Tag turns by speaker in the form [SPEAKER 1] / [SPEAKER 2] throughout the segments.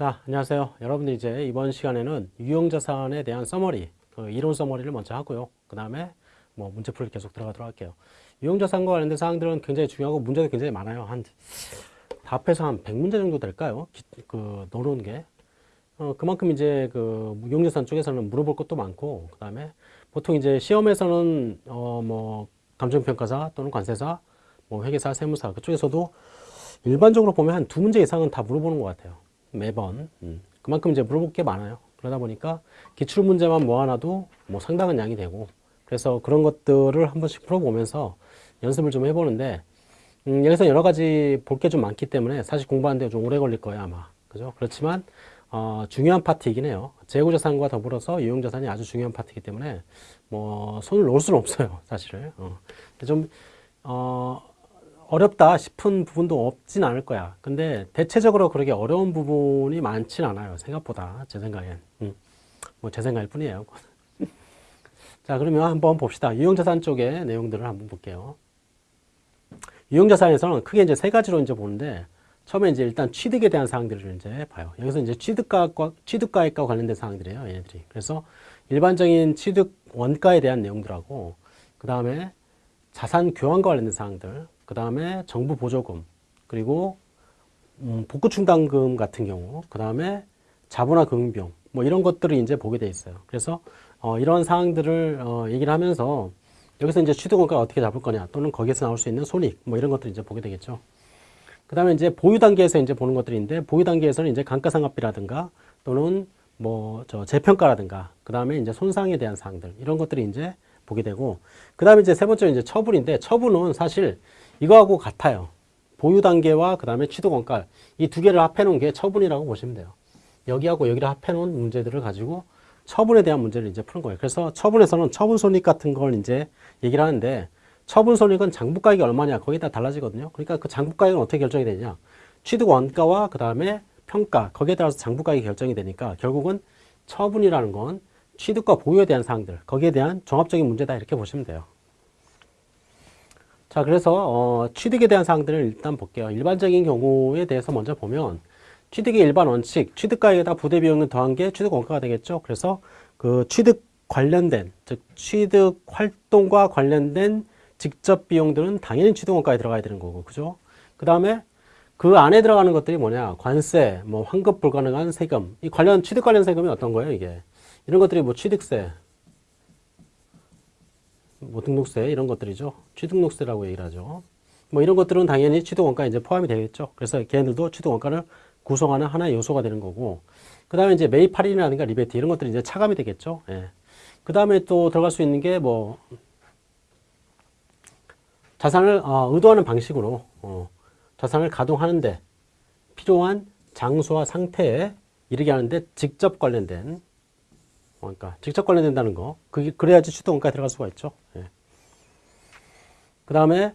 [SPEAKER 1] 자, 안녕하세요. 여러분들 이제 이번 시간에는 유형자산에 대한 서머리, 그 이론 서머리를 먼저 하고요. 그 다음에 뭐 문제 풀이 계속 들어가도록 할게요. 유형자산과 관련된 사항들은 굉장히 중요하고 문제도 굉장히 많아요. 한 답해서 한 100문제 정도 될까요? 기, 그 넣어놓은 게. 어, 그만큼 이제 그 유형자산 쪽에서는 물어볼 것도 많고, 그 다음에 보통 이제 시험에서는 어, 뭐 감정평가사 또는 관세사, 뭐 회계사, 세무사 그쪽에서도 일반적으로 보면 한 두 문제 이상은 다 물어보는 것 같아요. 매번. 음. 그만큼 이제 물어볼 게 많아요. 그러다 보니까 기출 문제만 모아놔도 뭐 상당한 양이 되고 그래서 그런 것들을 한 번씩 풀어보면서 연습을 좀 해보는데 음, 여기서 여러 가지 볼 게 좀 많기 때문에 사실 공부하는데 좀 오래 걸릴 거예요 아마 그죠 그렇지만 어, 중요한 파트이긴 해요 재고자산과 더불어서 유형자산이 아주 중요한 파트이기 때문에 뭐 손을 놓을 수는 없어요 사실은 어. 좀 어, 어렵다 싶은 부분도 없진 않을 거야. 근데 대체적으로 그렇게 어려운 부분이 많진 않아요. 생각보다 제 생각엔. 음. 뭐제 생각일 뿐이에요. 자 그러면 한번 봅시다. 유형자산 쪽의 내용들을 한번 볼게요. 유형자산에서는 크게 이제 세 가지로 이제 보는데 처음에 이제 일단 취득에 대한 사항들을 이제 봐요. 여기서 이제 취득가과 취득가액과 관련된 사항들이에요. 얘네들이. 그래서 일반적인 취득 원가에 대한 내용들하고 그 다음에 자산 교환과 관련된 사항들 그 다음에 정부 보조금, 그리고 음, 복구 충당금 같은 경우, 그 다음에 자본화 금융비용, 뭐 이런 것들을 이제 보게 돼 있어요. 그래서 어, 이런 사항들을 어, 얘기를 하면서 여기서 이제 취득원가 어떻게 잡을 거냐, 또는 거기에서 나올 수 있는 손익, 뭐 이런 것들 이제 보게 되겠죠. 그 다음에 이제 보유 단계에서 이제 보는 것들인데, 보유 단계에서는 이제 감가상각비라든가 또는 뭐 저 재평가라든가, 그 다음에 이제 손상에 대한 사항들, 이런 것들이 이제 보게 되고, 그 다음에 이제 세 번째는 이제 처분인데, 처분은 사실 이거하고 같아요. 보유 단계와 그 다음에 취득 원가 이 두 개를 합해 놓은 게 처분이라고 보시면 돼요. 여기하고 여기를 합해 놓은 문제들을 가지고 처분에 대한 문제를 이제 푸는 거예요. 그래서 처분에서는 처분 손익 같은 걸 이제 얘기를 하는데 처분 손익은 장부가액이 얼마냐 거기에 따라 달라지거든요. 그러니까 그 장부가액은 어떻게 결정이 되냐? 취득 원가와 그 다음에 평가 거기에 따라서 장부가액이 결정이 되니까 결국은 처분이라는 건 취득과 보유에 대한 사항들 거기에 대한 종합적인 문제다 이렇게 보시면 돼요. 자, 그래서 어, 취득에 대한 사항들을 일단 볼게요. 일반적인 경우에 대해서 먼저 보면 취득의 일반 원칙, 취득가액에다 부대 비용을 더한 게 취득 원가가 되겠죠. 그래서 그 취득 관련된, 즉 취득 활동과 관련된 직접 비용들은 당연히 취득 원가에 들어가야 되는 거고, 그죠? 그 다음에 그 안에 들어가는 것들이 뭐냐, 관세, 뭐 환급 불가능한 세금, 이 관련 취득 관련 세금이 어떤 거예요, 이게? 이런 것들이 뭐 취득세, 뭐 등록세 이런 것들이죠. 취득록세라고 얘기를 하죠. 뭐 이런 것들은 당연히 취득원가에 이제 포함이 되겠죠. 그래서 걔네들도 취득원가를 구성하는 하나의 요소가 되는 거고 그 다음에 이제 매입 할인이라든가 리베이트 이런 것들이 이제 차감이 되겠죠. 예. 그 다음에 또 들어갈 수 있는 게 뭐 자산을 어, 의도하는 방식으로 어, 자산을 가동하는데 필요한 장소와 상태에 이르게 하는데 직접 관련된 그러니까 직접 관련된다는 거. 그게 그래야지 취득원가에 들어갈 수가 있죠. 예. 그 다음에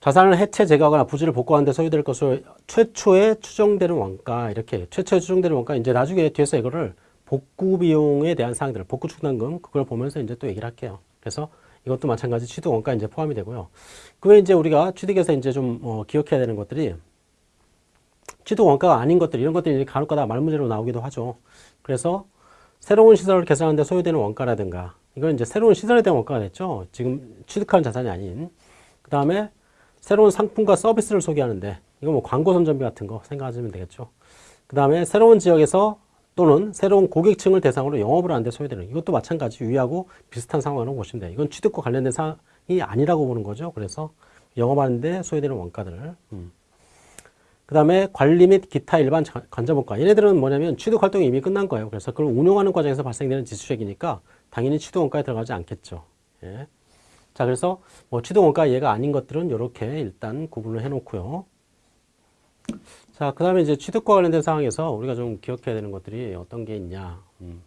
[SPEAKER 1] 자산을 해체 제거하거나 부지를 복구하는 데 소요될 것으로 최초에 추정되는 원가 이렇게 최초에 추정되는 원가 이제 나중에 뒤에서 이거를 복구 비용에 대한 사항들 복구 충당금 그걸 보면서 이제 또 얘기를 할게요. 그래서 이것도 마찬가지 취득 원가 이제 포함이 되고요. 그 외에 이제 우리가 취득에서 이제 좀 어, 기억해야 되는 것들이 취득 원가가 아닌 것들 이런 것들이 간혹가다 말문제로 나오기도 하죠. 그래서 새로운 시설을 개설하는데 소요되는 원가라든가 이건 이제 새로운 시설에 대한 원가가 됐죠. 지금 취득하는 자산이 아닌 그 다음에 새로운 상품과 서비스를 소개하는데 이거 뭐 광고 선전비 같은 거 생각하시면 되겠죠. 그 다음에 새로운 지역에서 또는 새로운 고객층을 대상으로 영업을 하는데 소요되는 이것도 마찬가지 유의하고 비슷한 상황으로 보시면 돼요. 이건 취득과 관련된 사항이 아니라고 보는 거죠. 그래서 영업하는데 소요되는 원가들을 음. 그 다음에 관리 및 기타 일반 관자본가 얘네들은 뭐냐면 취득 활동이 이미 끝난 거예요. 그래서 그걸 운용하는 과정에서 발생되는 지수액이니까 당연히 취득 원가에 들어가지 않겠죠. 예. 자 그래서 뭐 취득 원가 얘가 아닌 것들은 이렇게 일단 구분을 해 놓고요. 자, 그 다음에 이제 취득과 관련된 상황에서 우리가 좀 기억해야 되는 것들이 어떤 게 있냐. 음.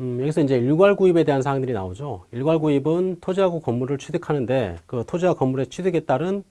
[SPEAKER 1] 음, 여기서 이제 일괄 구입에 대한 사항들이 나오죠. 일괄 구입은 토지하고 건물을 취득하는데 그 토지와 건물의 취득에 따른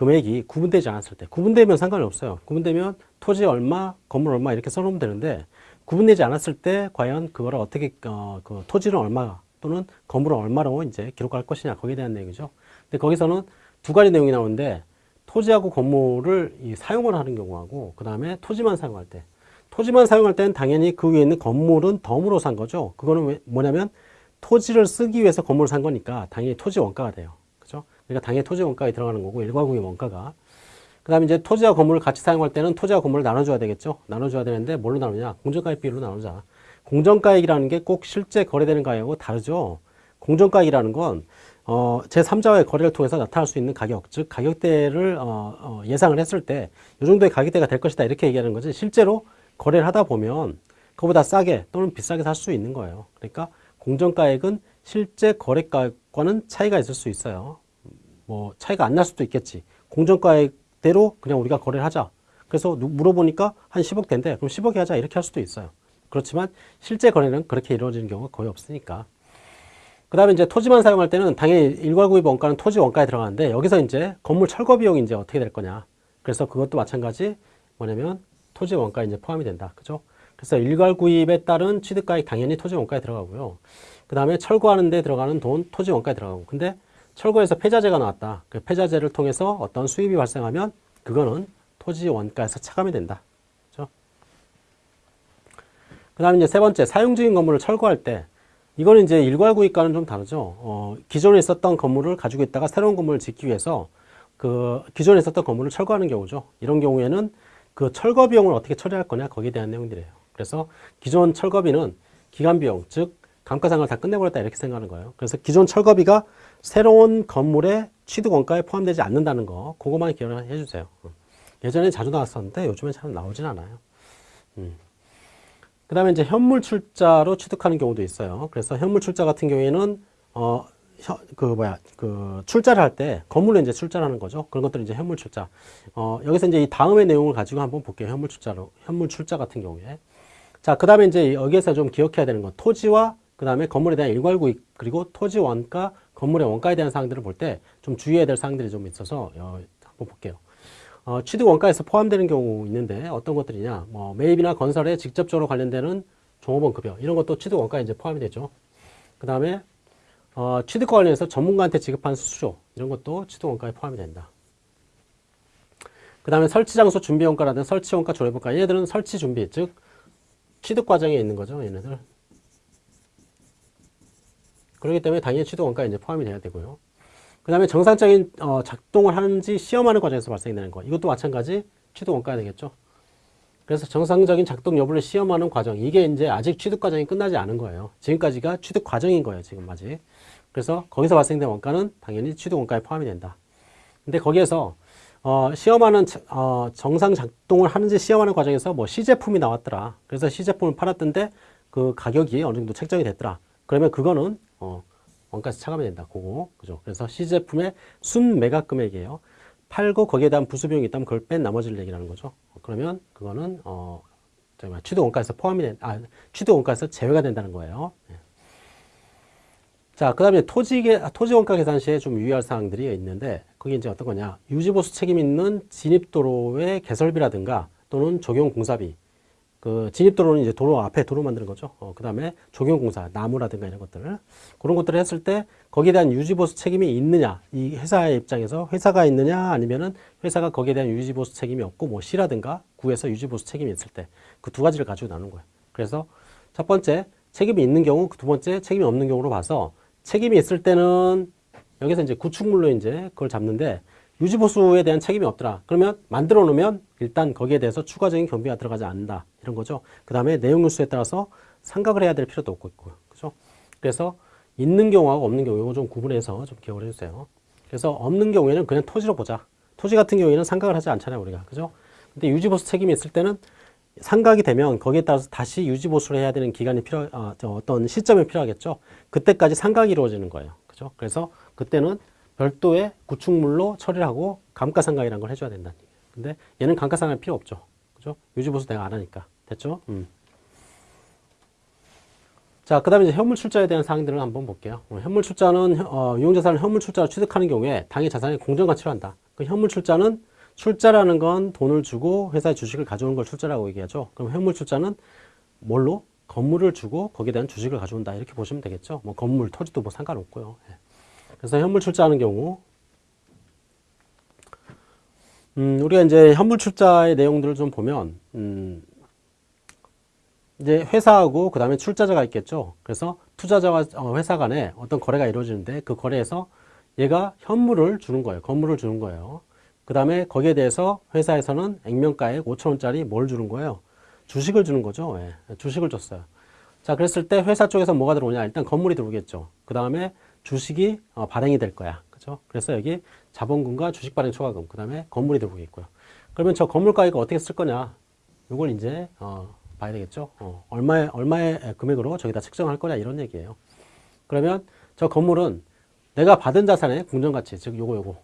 [SPEAKER 1] 금액이 구분되지 않았을 때 구분되면 상관이 없어요. 구분되면 토지 얼마, 건물 얼마 이렇게 써놓으면 되는데 구분되지 않았을 때 과연 그거를 어떻게 어, 그 토지는 얼마 또는 건물은 얼마로 이제 기록할 것이냐 거기에 대한 내용이죠. 근데 거기서는 두 가지 내용이 나오는데 토지하고 건물을 이 사용을 하는 경우하고 그 다음에 토지만 사용할 때 토지만 사용할 때는 당연히 그 위에 있는 건물은 덤으로 산 거죠. 그거는 왜- 뭐냐면 토지를 쓰기 위해서 건물을 산 거니까 당연히 토지 원가가 돼요. 그러니까 당연히 토지 원가에 들어가는 거고 일괄구입 원가가. 그 다음에 이제 토지와 건물을 같이 사용할 때는 토지와 건물을 나눠줘야 되겠죠. 나눠줘야 되는데 뭘로 나누냐? 공정가액 비율로 나누자. 공정가액이라는 게 꼭 실제 거래되는 가격하고 다르죠. 공정가액이라는 건 어, 제3자와의 거래를 통해서 나타날 수 있는 가격, 즉 가격대를 어, 어, 예상을 했을 때 이 정도의 가격대가 될 것이다 이렇게 얘기하는 거지 실제로 거래를 하다 보면 그보다 싸게 또는 비싸게 살 수 있는 거예요. 그러니까 공정가액은 실제 거래가액과는 차이가 있을 수 있어요. 뭐 차이가 안 날 수도 있겠지. 공정가액대로 그냥 우리가 거래를 하자. 그래서 누- 물어보니까 한 10억 된대. 그럼 10억에 하자 이렇게 할 수도 있어요. 그렇지만 실제 거래는 그렇게 이루어지는 경우가 거의 없으니까. 그 다음에 이제 토지만 사용할 때는 당연히 일괄 구입 원가는 토지 원가에 들어가는데 여기서 이제 건물 철거 비용이 이제 어떻게 될 거냐. 그래서 그것도 마찬가지 뭐냐면 토지 원가에 이제 포함이 된다. 그죠? 그래서 일괄 구입에 따른 취득가액 당연히 토지 원가에 들어가고요. 그 다음에 철거하는 데 들어가는 돈 토지 원가에 들어가고. 근데 철거에서 폐자재가 나왔다. 그 폐자재를 통해서 어떤 수입이 발생하면 그거는 토지 원가에서 차감이 된다. 그죠? 그 다음에 이제 세 번째, 사용 중인 건물을 철거할 때 이거는 이제 일괄 구입과는 좀 다르죠. 어, 기존에 있었던 건물을 가지고 있다가 새로운 건물을 짓기 위해서 그 기존에 있었던 건물을 철거하는 경우죠. 이런 경우에는 그 철거 비용을 어떻게 처리할 거냐 거기에 대한 내용들이에요. 그래서 기존 철거비는 기간 비용, 즉 감가상각을 다 끝내버렸다 이렇게 생각하는 거예요. 그래서 기존 철거비가 새로운 건물의 취득 원가에 포함되지 않는다는 거, 그거만 기억을 해주세요. 예전에 자주 나왔었는데 요즘엔 잘 나오진 않아요. 그 다음에 이제 현물 출자로 취득하는 경우도 있어요. 그래서 현물 출자 같은 경우에는, 어, 현- 그 뭐야, 그 출자를 할 때 건물로 이제 출자를 하는 거죠. 그런 것들이 이제 현물 출자. 어, 여기서 이제 이 다음의 내용을 가지고 한번 볼게요. 현물 출자로, 현물 출자 같은 경우에. 자, 그 다음에 이제 여기에서 좀 기억해야 되는 건 토지와 그 다음에 건물에 대한 일괄구입 그리고 토지 원가, 건물의 원가에 대한 사항들을 볼 때 좀 주의해야 될 사항들이 좀 있어서 어, 한번 볼게요. 어, 취득 원가에서 포함되는 경우 있는데 어떤 것들이냐, 뭐 매입이나 건설에 직접적으로 관련되는 종업원 급여 이런 것도 취득 원가에 이제 포함이 되죠. 그 다음에 어, 취득과 관련해서 전문가한테 지급한 수수료 이런 것도 취득 원가에 포함이 된다. 그 다음에 설치 장소 준비 원가라든 설치 원가 조례 원가 얘들은 설치 준비 즉 취득 과정에 있는 거죠 얘네들. 그렇기 때문에 당연히 취득 원가에 이제 포함이 돼야 되고요. 그 다음에 정상적인 어, 작동을 하는지 시험하는 과정에서 발생되는 거. 이것도 마찬가지 취득 원가가 되겠죠. 그래서 정상적인 작동 여부를 시험하는 과정. 이게 이제 아직 취득 과정이 끝나지 않은 거예요. 지금까지가 취득 과정인 거예요. 지금 아직. 그래서 거기서 발생된 원가는 당연히 취득 원가에 포함이 된다. 근데 거기에서 어, 시험하는 자- 어, 정상 작동을 하는지 시험하는 과정에서 뭐 시제품이 나왔더라. 그래서 시제품을 팔았던데 그 가격이 어느 정도 책정이 됐더라. 그러면 그거는 어, 원가에서 차감이 된다. 그거 그죠? 그래서 시제품의 순 매각 금액이에요. 팔고 거기에 대한 부수비용이 있다면 그걸 뺀 나머지를 얘기하는 거죠. 그러면 그거는 어, 취득 원가에서 포함이 된, 아, 취득 원가에서 제외가 된다는 거예요. 예. 자, 그 다음에 토지, 계- 토지 원가 계산 시에 좀 유의할 사항들이 있는데, 그게 이제 어떤 거냐. 유지보수 책임 있는 진입도로의 개설비라든가 또는 적용 공사비. 그 진입도로는 이제 도로 앞에 도로 만드는 거죠. 어, 그 다음에 적용공사, 나무라든가 이런 것들을. 그런 것들을 했을 때 거기에 대한 유지보수 책임이 있느냐. 이 회사의 입장에서 회사가 있느냐 아니면은 회사가 거기에 대한 유지보수 책임이 없고 뭐 시라든가 구에서 유지보수 책임이 있을 때 그 두 가지를 가지고 나눈 거예요. 그래서 첫 번째 책임이 있는 경우, 두 번째 책임이 없는 경우로 봐서 책임이 있을 때는 여기서 이제 구축물로 이제 그걸 잡는데 유지보수에 대한 책임이 없더라. 그러면 만들어 놓으면 일단 거기에 대해서 추가적인 경비가 들어가지 않는다. 이런 거죠. 그 다음에 내용 뉴스에 따라서 상각을 해야 될 필요도 없고 있고요. 그죠? 그래서 있는 경우하고 없는 경우 이거 좀 구분해서 좀 기억을 해주세요. 그래서 없는 경우에는 그냥 토지로 보자. 토지 같은 경우에는 상각을 하지 않잖아요. 우리가. 그죠? 근데 유지보수 책임이 있을 때는 상각이 되면 거기에 따라서 다시 유지보수를 해야 되는 기간이 필요, 어, 저 어떤 시점이 필요하겠죠. 그때까지 상각이 이루어지는 거예요. 그죠? 그래서 그때는 별도의 구축물로 처리를 하고 감가상각이라는 걸 해줘야 된다는 얘기예요. 근데 얘는 감가상각 필요 없죠. 그죠? 유지보수 내가 안 하니까. 됐죠? 음. 자, 그 다음에 이제 현물 출자에 대한 사항들을 한번 볼게요. 어, 현물 출자는, 어, 유용자산을 현물 출자로 취득하는 경우에 당의 자산의 공정가치로 한다. 그 현물 출자는 출자라는 건 돈을 주고 회사의 주식을 가져오는 걸 출자라고 얘기하죠. 그럼 현물 출자는 뭘로? 건물을 주고 거기에 대한 주식을 가져온다. 이렇게 보시면 되겠죠. 뭐 건물, 토지도 뭐 상관없고요. 예. 그래서 현물 출자하는 경우, 음, 우리가 이제 현물 출자의 내용들을 좀 보면, 음, 이제 회사하고 그 다음에 출자자가 있겠죠. 그래서 투자자와 어, 회사 간에 어떤 거래가 이루어지는데 그 거래에서 얘가 현물을 주는 거예요. 건물을 주는 거예요. 그 다음에 거기에 대해서 회사에서는 액면가액 5천원짜리 뭘 주는 거예요? 주식을 주는 거죠. 예, 주식을 줬어요. 자, 그랬을 때 회사 쪽에서 뭐가 들어오냐? 일단 건물이 들어오겠죠. 그 다음에 주식이 어, 발행이 될 거야. 그죠? 그래서 여기 자본금과 주식 발행 초과금, 그 다음에 건물이 들어오겠고요. 그러면 저 건물 가액을 어떻게 쓸 거냐? 이걸 이제 어, 봐야 되겠죠. 어, 얼마의 얼마의 금액으로 저기다 측정할 거냐 이런 얘기예요. 그러면 저 건물은 내가 받은 자산의 공정가치, 즉 요거 요거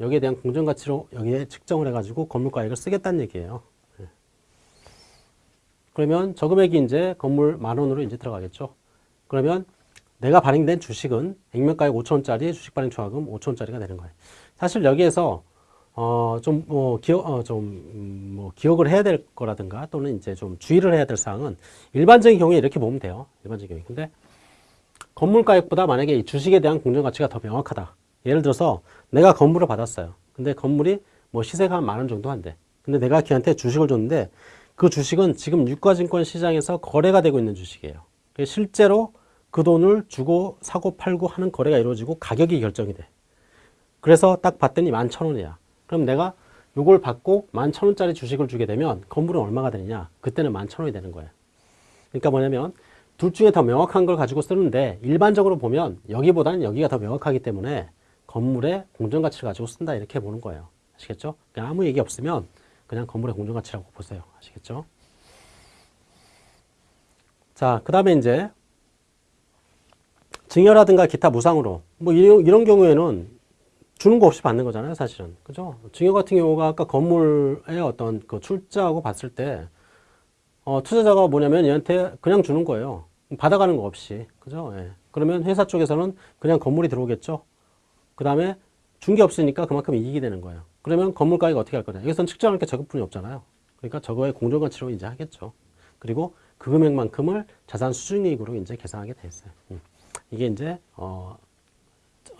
[SPEAKER 1] 여기에 대한 공정가치로 여기에 측정을 해가지고 건물 가액을 쓰겠다는 얘기예요. 예. 그러면 저 금액이 이제 건물 만 원으로 이제 들어가겠죠. 그러면 내가 발행된 주식은 액면가액 5천원짜리 주식 발행 초과금 5천원짜리가 되는 거예요. 사실 여기에서 어, 좀, 뭐, 기억, 어, 좀, 음, 뭐, 기억을 해야 될 거라든가 또는 이제 좀 주의를 해야 될 사항은 일반적인 경우에 이렇게 보면 돼요. 일반적인 경우에. 근데 건물가액보다 만약에 이 주식에 대한 공정가치가 더 명확하다. 예를 들어서 내가 건물을 받았어요. 근데 건물이 뭐 시세가 한 만 원 정도 한대. 근데 내가 걔한테 주식을 줬는데 그 주식은 지금 유가증권 시장에서 거래가 되고 있는 주식이에요. 실제로 그 돈을 주고 사고 팔고 하는 거래가 이루어지고 가격이 결정이 돼. 그래서 딱 봤더니 만 천 원이야. 그럼 내가 요걸 받고 만 천 원짜리 주식을 주게 되면 건물은 얼마가 되느냐? 그때는 만 천 원이 되는 거예요. 그러니까 뭐냐면 둘 중에 더 명확한 걸 가지고 쓰는데 일반적으로 보면 여기보다는 여기가 더 명확하기 때문에 건물의 공정가치를 가지고 쓴다 이렇게 보는 거예요. 아시겠죠? 그냥 아무 얘기 없으면 그냥 건물의 공정가치라고 보세요. 아시겠죠? 자, 그 다음에 이제 증여라든가 기타 무상으로 뭐 이런, 이런 경우에는 주는 거 없이 받는 거잖아요, 사실은. 그죠? 증여 같은 경우가 아까 건물의 어떤 그 출자하고 봤을 때, 어, 투자자가 뭐냐면 얘한테 그냥 주는 거예요. 받아가는 거 없이. 그죠? 예. 그러면 회사 쪽에서는 그냥 건물이 들어오겠죠? 그 다음에 준 게 없으니까 그만큼 이익이 되는 거예요. 그러면 건물 가격 어떻게 할 거냐? 여기서는 측정할 게 저것뿐이 없잖아요. 그러니까 저거의 공정가치로 이제 하겠죠. 그리고 그 금액만큼을 자산 수준이익으로 이제 계산하게 돼 있어요. 음. 이게 이제, 어,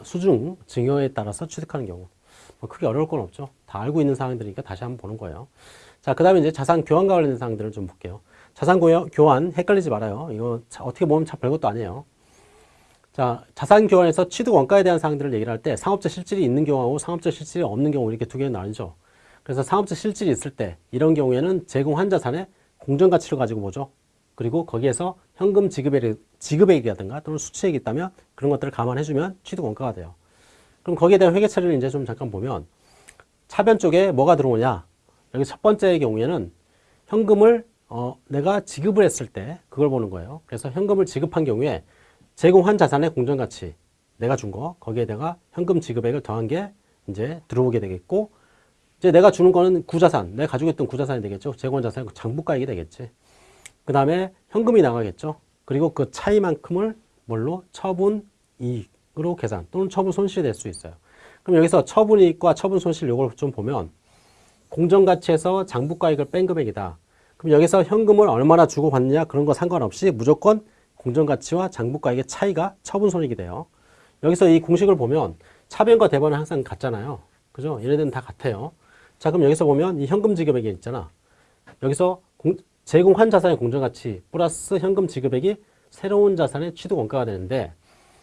[SPEAKER 1] 수중 증여에 따라서 취득하는 경우 뭐 크게 어려울 건 없죠. 다 알고 있는 사항들이니까 다시 한번 보는 거예요. 자, 그 다음에 이제 자산 교환과 관련된 사항들을 좀 볼게요. 자산 교환 헷갈리지 말아요. 이거 어떻게 보면 참 별것도 아니에요. 자, 자산 교환에서 취득 원가에 대한 사항들을 얘기를 할 때 상업적 실질이 있는 경우하고 상업적 실질이 없는 경우 이렇게 두 개는 나뉘죠. 그래서 상업적 실질이 있을 때 이런 경우에는 제공한 자산의 공정 가치를 가지고 보죠. 그리고 거기에서 현금 지급액, 지급액이라든가 또는 수취액이 있다면 그런 것들을 감안해주면 취득 원가가 돼요. 그럼 거기에 대한 회계 처리를 이제 좀 잠깐 보면 차변 쪽에 뭐가 들어오냐? 여기 첫 번째의 경우에는 현금을 어, 내가 지급을 했을 때 그걸 보는 거예요. 그래서 현금을 지급한 경우에 제공한 자산의 공정가치 내가 준 거 거기에다가 현금 지급액을 더한 게 이제 들어오게 되겠고 이제 내가 주는 거는 구자산 내가 가지고 있던 구자산이 되겠죠. 제공한 자산의 장부가액이 되겠지. 그 다음에 현금이 나가겠죠. 그리고 그 차이만큼을 뭘로 처분 이익으로 계산 또는 처분 손실이 될 수 있어요. 그럼 여기서 처분 이익과 처분 손실 요걸 좀 보면 공정가치에서 장부가액을 뺀 금액이다. 그럼 여기서 현금을 얼마나 주고 받느냐 그런 거 상관없이 무조건 공정가치와 장부가액의 차이가 처분 손익이 돼요. 여기서 이 공식을 보면 차변과 대변은 항상 같잖아요. 그죠? 얘네들은 다 같아요. 자, 그럼 여기서 보면 이 현금 지급액이 있잖아. 여기서 공, 제공한 자산의 공정가치 플러스 현금 지급액이 새로운 자산의 취득 원가가 되는데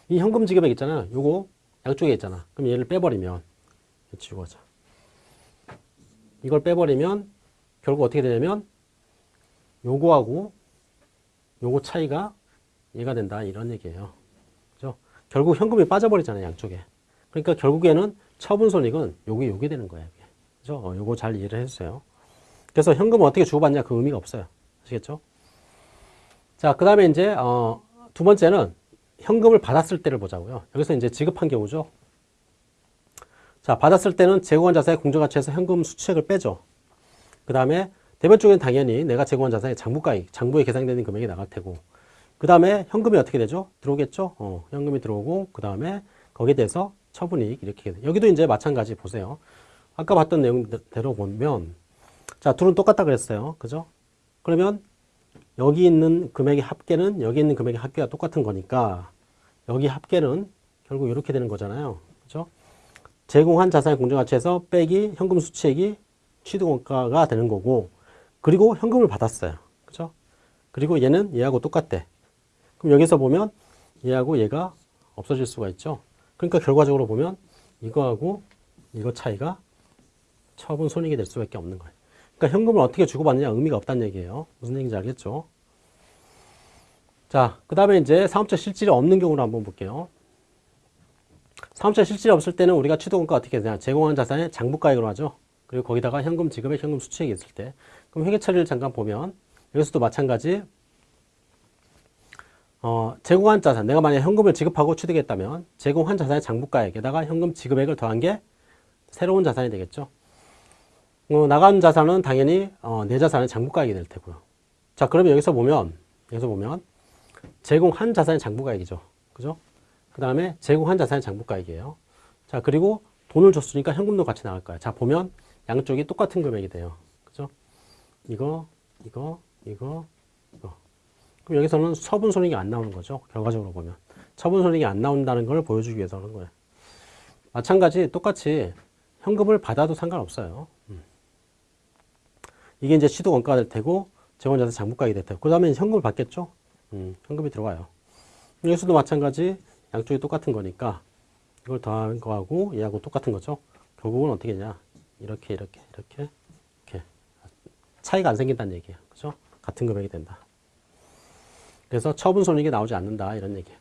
[SPEAKER 1] 이 현금 지급액 있잖아요. 요거 양쪽에 있잖아. 그럼 얘를 빼버리면 지우고 자 이걸 빼버리면 결국 어떻게 되냐면 요거하고 요거 차이가 얘가 된다 이런 얘기예요. 그죠? 결국 현금이 빠져버리잖아요. 양쪽에. 그러니까 결국에는 처분 손익은 요게 요게 되는 거예요. 그죠? 어, 요거 잘 이해를 해주세요. 그래서 현금을 어떻게 주고받냐 그 의미가 없어요. 아시겠죠? 자, 그 다음에 이제, 어, 두 번째는 현금을 받았을 때를 보자고요. 여기서 이제 지급한 경우죠. 자, 받았을 때는 제공한 자산의 공정가치에서 현금 수취액을 빼죠. 그 다음에 대변 쪽엔 당연히 내가 제공한 자산의 장부가액, 장부에 계산되는 금액이 나갈 테고, 그 다음에 현금이 어떻게 되죠? 들어오겠죠? 어, 현금이 들어오고, 그 다음에 거기에 대해서 처분이익 이렇게. 여기도 이제 마찬가지 보세요. 아까 봤던 내용대로 보면, 자, 둘은 똑같다 그랬어요. 그죠? 그러면 여기 있는 금액의 합계는 여기 있는 금액의 합계가 똑같은 거니까 여기 합계는 결국 이렇게 되는 거잖아요. 그죠? 제공한 자산의 공정가치에서 빼기 현금 수취액이 취득원가가 되는 거고 그리고 현금을 받았어요. 그죠? 그리고 얘는 얘하고 똑같대. 그럼 여기서 보면 얘하고 얘가 없어질 수가 있죠. 그러니까 결과적으로 보면 이거하고 이거 차이가 처분 손익이 될 수밖에 없는 거예요. 그러니까 현금을 어떻게 주고받느냐 의미가 없다는 얘기예요. 무슨 얘기인지 알겠죠? 자, 그 다음에 이제 사업자 실질이 없는 경우를 한번 볼게요. 사업자 실질이 없을 때는 우리가 취득원가 어떻게 되냐. 제공한 자산의 장부가액으로 하죠. 그리고 거기다가 현금 지급에 현금 수취액이 있을 때. 그럼 회계 처리를 잠깐 보면 여기서도 마찬가지 어, 제공한 자산, 내가 만약에 현금을 지급하고 취득했다면 제공한 자산의 장부가액에다가 현금 지급액을 더한 게 새로운 자산이 되겠죠. 어, 나간 자산은 당연히 어, 내 자산의 장부가액이 될 테고요. 자, 그러면 여기서 보면 여기서 보면 제공한 자산의 장부가액이죠. 그죠? 그 다음에 제공한 자산의 장부가액이에요. 자, 그리고 돈을 줬으니까 현금도 같이 나갈 거야. 자, 보면 양쪽이 똑같은 금액이 돼요. 그죠? 이거, 이거, 이거, 이거. 그럼 여기서는 처분 손익이 안 나오는 거죠. 결과적으로 보면. 처분 손익이 안 나온다는 걸 보여주기 위해서 하는 거예요. 마찬가지 똑같이 현금을 받아도 상관없어요. 음. 이게 이제 취득 원가가 될 테고 재원자산 장부가액이 될 테고 그 다음에 현금을 받겠죠. 음, 현금이 들어와요. 여기서도 마찬가지 양쪽이 똑같은 거니까 이걸 더한 거하고 얘하고 똑같은 거죠. 결국은 어떻게 되냐. 이렇게 이렇게 이렇게 이렇게 차이가 안 생긴다는 얘기예요. 그죠? 같은 금액이 된다. 그래서 처분 손익이 나오지 않는다 이런 얘기예요.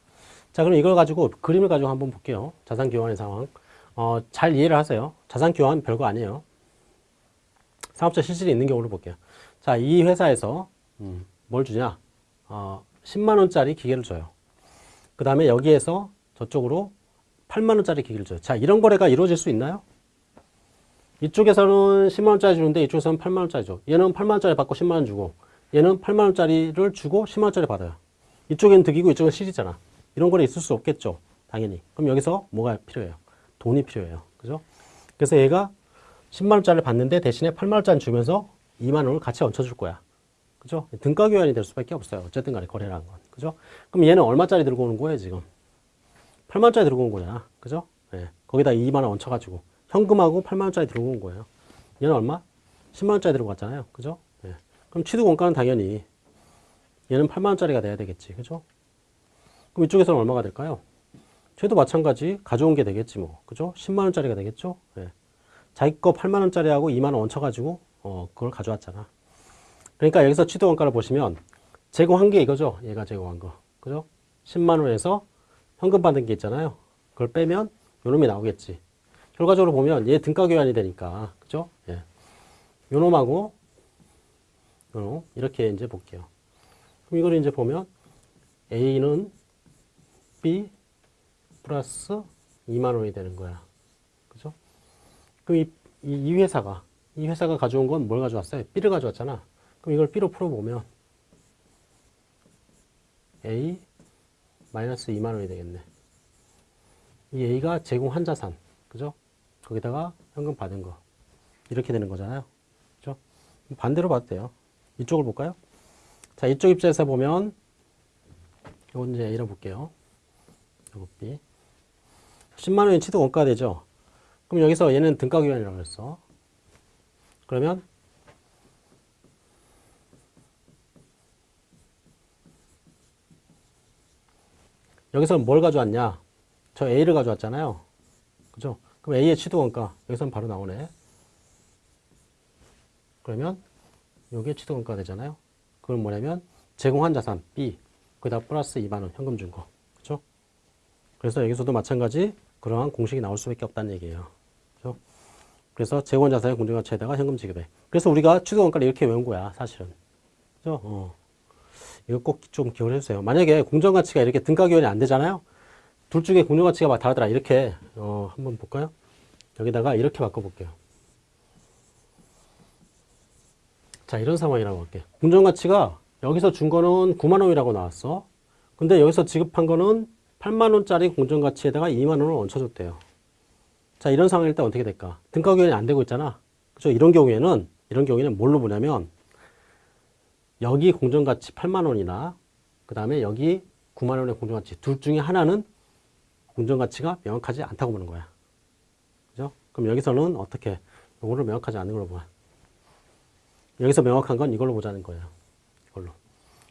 [SPEAKER 1] 자 그럼 이걸 가지고 그림을 가지고 한번 볼게요. 자산 교환의 상황. 어, 잘 이해를 하세요. 자산 교환 별거 아니에요. 사업자 실질이 있는 경우를 볼게요. 자, 이 회사에서 음, 뭘 주냐? 어, 10만 원짜리 기계를 줘요. 그 다음에 여기에서 저쪽으로 8만 원짜리 기계를 줘요. 자, 이런 거래가 이루어질 수 있나요? 이쪽에서는 10만 원짜리 주는데 이쪽에서는 8만 원짜리 줘. 얘는 8만 원짜리 받고 10만 원 주고 얘는 8만 원짜리를 주고 10만 원짜리 받아요. 이쪽엔 득이고 이쪽은 실이잖아. 이런 거래 있을 수 없겠죠. 당연히. 그럼 여기서 뭐가 필요해요? 돈이 필요해요. 그죠? 그래서 얘가 10만 원짜리를 받는데 대신에 8만 원짜리 주면서 2만 원을 같이 얹혀줄 거야. 그죠? 등가 교환이 될 수밖에 없어요. 어쨌든 간에 거래라는 건. 그죠? 그럼 얘는 얼마짜리 들고 오는 거예요, 지금? 8만 원짜리 들고 온 거잖아. 그죠? 예. 거기다 2만 원 얹혀가지고 현금하고 8만 원짜리 들고 온 거예요. 얘는 얼마? 10만 원짜리 들고 왔잖아요. 그죠? 예. 그럼 취득 원가는 당연히 얘는 8만 원짜리가 돼야 되겠지. 그죠? 그럼 이쪽에서는 얼마가 될까요? 쟤도 마찬가지 가져온 게 되겠지 뭐. 그죠? 10만 원짜리가 되겠죠? 예. 자기 거 8만 원짜리하고 2만 원 얹혀가지고 어, 그걸 가져왔잖아. 그러니까 여기서 취득 원가를 보시면 제공한 게 이거죠. 얘가 제공한 거. 그죠? 10만 원에서 현금 받은 게 있잖아요. 그걸 빼면 요놈이 나오겠지. 결과적으로 보면 얘 등가 교환이 되니까. 그죠? 예. 요놈하고 요놈 이렇게 이제 볼게요. 그럼 이걸 이제 보면 A는 B 플러스 2만 원이 되는 거야. 그럼 이, 회사가 이 회사가 가져온 건 뭘 가져왔어요? B를 가져왔잖아. 그럼 이걸 B로 풀어보면 A 마이너스 2만 원이 되겠네. 이 A가 제공한 자산, 그죠? 거기다가 현금 받은 거 이렇게 되는 거잖아요. 그죠? 반대로 봐도 돼요. 이쪽을 볼까요? 자, 이쪽 입장에서 보면 이건 이제 A로 볼게요. 요거 B 10만 원이 취득 원가가 되죠. 그럼 여기서 얘는 등가 교환이라고 했어. 그러면 여기서는 뭘 가져왔냐? 저 A를 가져왔잖아요. 그죠? 그럼 A의 취득 원가 여기서는 바로 나오네. 그러면 요게 취득 원가 되잖아요. 그건 뭐냐면 제공한 자산 B 거기다 플러스 2만 원 현금 준 거. 그죠? 그래서 여기서도 마찬가지 그러한 공식이 나올 수밖에 없다는 얘기예요. 그죠? 그래서 재원 자산의 공정가치에다가 현금 지급액. 그래서 우리가 취득 원가를 이렇게 외운 거야, 사실은. 그죠? 어. 이거 꼭 좀 기억을 해주세요. 만약에 공정가치가 이렇게 등가 교환이 안 되잖아요. 둘 중에 공정가치가 막 다르더라. 이렇게 어, 한번 볼까요? 여기다가 이렇게 바꿔볼게요. 자, 이런 상황이라고 할게요. 공정가치가 여기서 준 거는 9만 원이라고 나왔어. 근데 여기서 지급한 거는 8만 원짜리 공정가치에다가 2만 원을 얹혀줬대요. 자, 이런 상황일 때 어떻게 될까? 등가 교환이 안 되고 있잖아. 그죠? 이런 경우에는 이런 경우에는 뭘로 보냐면 여기 공정가치 8만 원이나 그 다음에 여기 9만 원의 공정가치 둘 중에 하나는 공정가치가 명확하지 않다고 보는 거야. 그죠? 그럼 여기서는 어떻게 이거를 명확하지 않은 걸로 봐. 여기서 명확한 건 이걸로 보자는 거예요. 이걸로.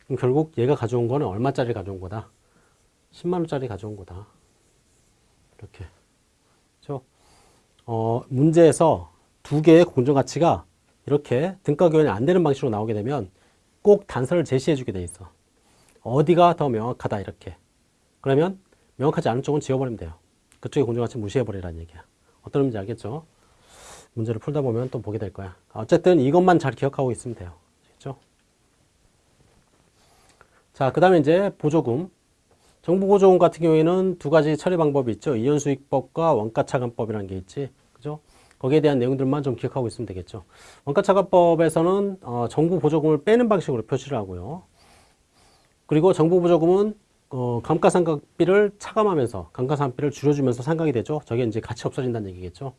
[SPEAKER 1] 그럼 결국 얘가 가져온 거는 얼마짜리 가져온 거다? 10만 원짜리 가져온 거다. 이렇게. 그죠? 어, 문제에서 두 개의 공정 가치가 이렇게 등가 교환이 안 되는 방식으로 나오게 되면 꼭 단서를 제시해 주게 돼 있어. 어디가 더 명확하다 이렇게. 그러면 명확하지 않은 쪽은 지워버리면 돼요. 그쪽의 공정 가치 무시해 버리라는 얘기야. 어떤 의미인지 알겠죠? 문제를 풀다 보면 또 보게 될 거야. 어쨌든 이것만 잘 기억하고 있으면 돼요. 알겠죠? 자, 그 다음에 이제 보조금. 정부보조금 같은 경우에는 두 가지 처리 방법이 있죠. 이연수익법과 원가차감법이라는 게 있지. 그죠? 거기에 대한 내용들만 좀 기억하고 있으면 되겠죠. 원가차감법에서는 어, 정부 보조금을 빼는 방식으로 표시를 하고요. 그리고 정부 보조금은 어, 감가상각비를 차감하면서 감가상각비를 줄여주면서 상각이 되죠. 저게 이제 같이 없어진다는 얘기겠죠.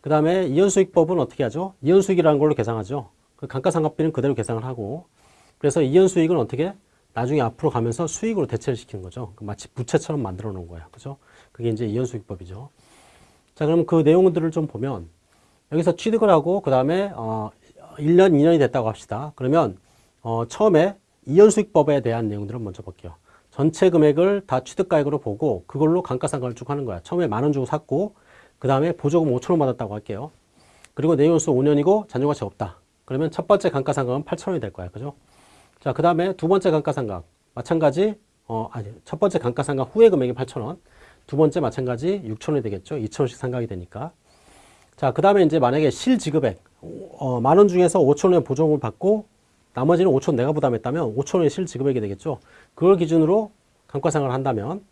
[SPEAKER 1] 그 다음에 이연수익법은 어떻게 하죠? 이연수익이라는 걸로 계산하죠. 그 감가상각비는 그대로 계산을 하고 그래서 이연수익은 어떻게 나중에 앞으로 가면서 수익으로 대체를 시키는 거죠. 그 마치 부채처럼 만들어 놓은 거야. 그죠? 그게 이제 이연수익법이죠. 자, 그럼 그 내용들을 좀 보면 여기서 취득을 하고 그 다음에 어 1년, 2년이 됐다고 합시다. 그러면 어 처음에 이연수익법에 대한 내용들을 먼저 볼게요. 전체 금액을 다 취득가액으로 보고 그걸로 감가상각을 쭉 하는 거야. 처음에 만 원 주고 샀고 그 다음에 보조금 5천 원 받았다고 할게요. 그리고 내연수 5년이고 잔존가치 없다. 그러면 첫 번째 감가상각은 8천 원이 될 거야. 그죠? 자, 그 다음에 두 번째 감가상각. 마찬가지, 어, 아니, 첫 번째 감가상각 후에 금액이 8,000원. 두 번째 마찬가지 6,000원이 되겠죠. 2,000원씩 상각이 되니까. 자, 그 다음에 이제 만약에 실지급액, 어, 만원 중에서 5,000원의 보조금을 받고 나머지는 5,000원 내가 부담했다면 5,000원의 실지급액이 되겠죠. 그걸 기준으로 감가상각을 한다면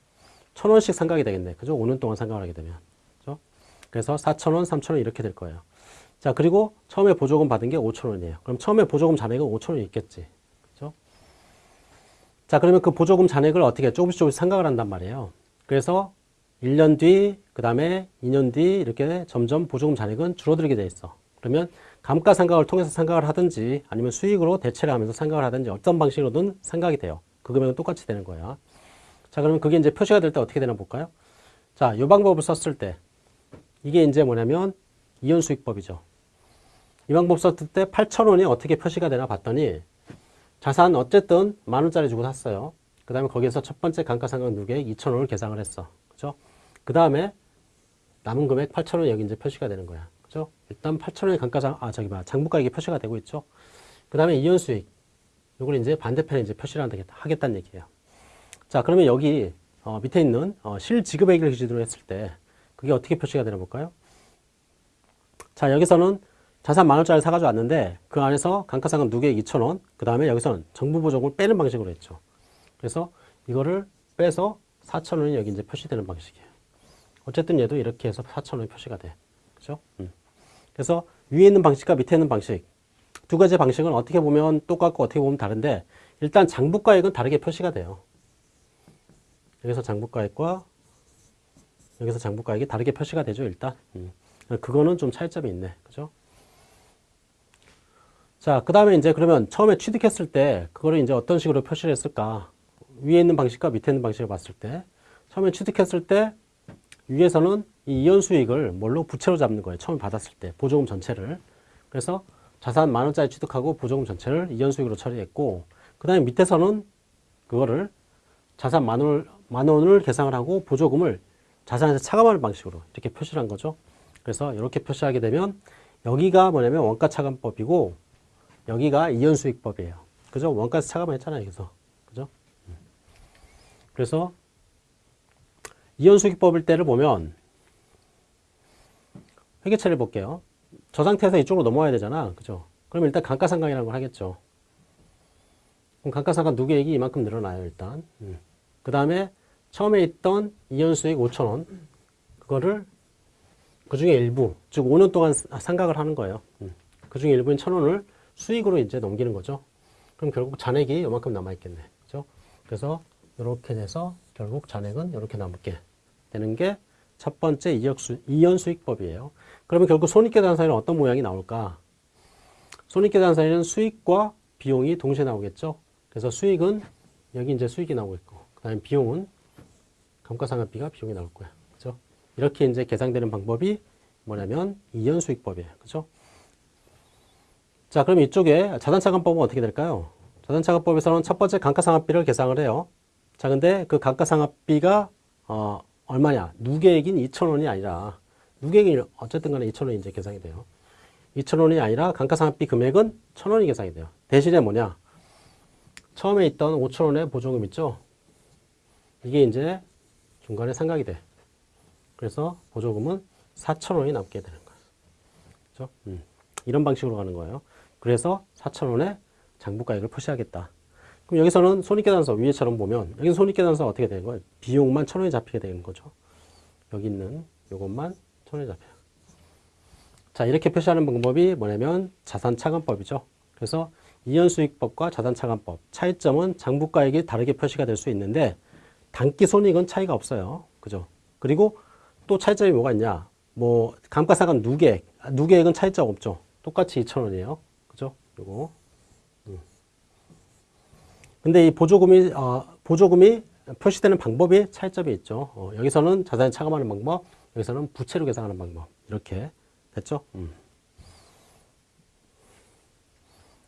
[SPEAKER 1] 1,000원씩 상각이 되겠네. 그죠? 5년 동안 상각을 하게 되면. 그죠? 그래서 4,000원, 3,000원 이렇게 될 거예요. 자, 그리고 처음에 보조금 받은 게 5,000원이에요. 그럼 처음에 보조금 잔액은 5,000원이 있겠지. 자, 그러면 그 보조금 잔액을 어떻게 조금씩 조금씩 생각을 한단 말이에요. 그래서 1년 뒤, 그 다음에 2년 뒤 이렇게 점점 보조금 잔액은 줄어들게 돼 있어. 그러면 감가상각을 통해서 생각을 하든지 아니면 수익으로 대체를 하면서 생각을 하든지 어떤 방식으로든 생각이 돼요. 그 금액은 똑같이 되는 거야. 자, 그러면 그게 이제 표시가 될 때 어떻게 되나 볼까요? 자, 이 방법을 썼을 때 이게 이제 뭐냐면 이연수익법이죠. 이 방법 썼을 때 8,000원이 어떻게 표시가 되나 봤더니 자산 어쨌든 만 원짜리 주고 샀어요. 그 다음에 거기에서 첫 번째 감가상각 누계액 2천 원을 계상을 했어. 그죠? 그 다음에 남은 금액 8천 원 여기 이제 표시가 되는 거야. 그죠? 일단 8천 원의 감가상, 아, 저기 봐. 장부가액이 표시가 되고 있죠. 그 다음에 이연수익. 이걸 이제 반대편에 이제 표시를 하겠다는 얘기예요. 자, 그러면 여기 어, 밑에 있는 어, 실지급액을 기준으로 했을 때 그게 어떻게 표시가 되나 볼까요? 자, 여기서는 자산 만 원짜리 사가지고 왔는데 그 안에서 감가상각 누계액 2천 원, 그 다음에 여기서는 정부 보조금을 빼는 방식으로 했죠. 그래서 이거를 빼서 4천 원이 여기 이제 표시되는 방식이에요. 어쨌든 얘도 이렇게 해서 4천 원이 표시가 돼. 그죠? 음. 그래서 위에 있는 방식과 밑에 있는 방식 두 가지 방식은 어떻게 보면 똑같고 어떻게 보면 다른데 일단 장부가액은 다르게 표시가 돼요. 여기서 장부가액과 여기서 장부가액이 다르게 표시가 되죠, 일단. 음. 그거는 좀 차이점이 있네. 그죠? 자, 그 다음에 이제 그러면 처음에 취득했을 때 그거를 이제 어떤 식으로 표시를 했을까? 위에 있는 방식과 밑에 있는 방식을 봤을 때 처음에 취득했을 때 위에서는 이 이연 수익을 뭘로 부채로 잡는 거예요. 처음에 받았을 때 보조금 전체를. 그래서 자산 만 원짜리 취득하고 보조금 전체를 이연 수익으로 처리했고 그 다음에 밑에서는 그거를 자산 만 원을, 만 원을 계상을 하고 보조금을 자산에서 차감하는 방식으로 이렇게 표시를 한 거죠. 그래서 이렇게 표시하게 되면 여기가 뭐냐면 원가 차감법이고 여기가 이연수익법이에요. 그죠? 원가에서 차감을 했잖아요. 여기서. 그죠? 음. 그래서 이연수익법일 때를 보면 회계처리를 볼게요. 저 상태에서 이쪽으로 넘어와야 되잖아. 그죠? 그럼 일단 감가상각이라는 걸 하겠죠. 그럼 감가상각 누계액이 이만큼 늘어나요. 일단. 음. 그 다음에 처음에 있던 이연수익 5천원 그거를 그 중에 일부, 즉 5년 동안 상각을 하는 거예요. 음. 그 중에 일부인 천원을 수익으로 이제 넘기는 거죠. 그럼 결국 잔액이 이만큼 남아있겠네. 그죠? 그래서 이렇게 돼서 결국 잔액은 이렇게 남게 되는 게 첫 번째 이연수익법이에요. 그러면 결국 손익계산서에는 어떤 모양이 나올까? 손익계산서에는 수익과 비용이 동시에 나오겠죠. 그래서 수익은 여기 이제 수익이 나오고 있고, 그 다음에 비용은 감가상각비가 비용이 나올 거야. 그죠? 이렇게 이제 계산되는 방법이 뭐냐면 이연수익법이에요. 그죠? 자, 그럼 이쪽에 자산차감법은 어떻게 될까요? 자산차감법에서는 첫 번째 감가상각비를 계상을 해요. 자, 근데 그 감가상각비가 어, 얼마냐? 누계액인 2,000원이 아니라 누계액이 어쨌든 간에 2,000원이 이제 계상이 돼요. 2,000원이 아니라 감가상각비 금액은 1,000원이 계상이 돼요. 대신에 뭐냐? 처음에 있던 5,000원의 보조금 있죠? 이게 이제 중간에 상각이 돼. 그래서 보조금은 4,000원이 남게 되는 거예요. 그죠? 음. 이런 방식으로 가는 거예요. 그래서 4,000원에 장부가액을 표시하겠다. 그럼 여기서는 손익계산서 위에처럼 보면 여기 손익계산서 어떻게 되는 거예요? 비용만 1,000원이 잡히게 되는 거죠. 여기 있는 요것만 1,000원이 잡혀요. 자, 이렇게 표시하는 방법이 뭐냐면 자산차감법이죠. 그래서 이연수익법과 자산차감법 차이점은 장부가액이 다르게 표시가 될 수 있는데 단기 손익은 차이가 없어요. 그죠? 그리고 또 차이점이 뭐가 있냐? 뭐 감가상각 누계액, 아, 누계액은 차이점 없죠. 똑같이 2,000원이에요. 요거. 음. 근데 이 보조금이 어, 보조금이 표시되는 방법이 차이점이 있죠. 어, 여기서는 자산에 차감하는 방법, 여기서는 부채로 계산하는 방법. 이렇게 됐죠? 음.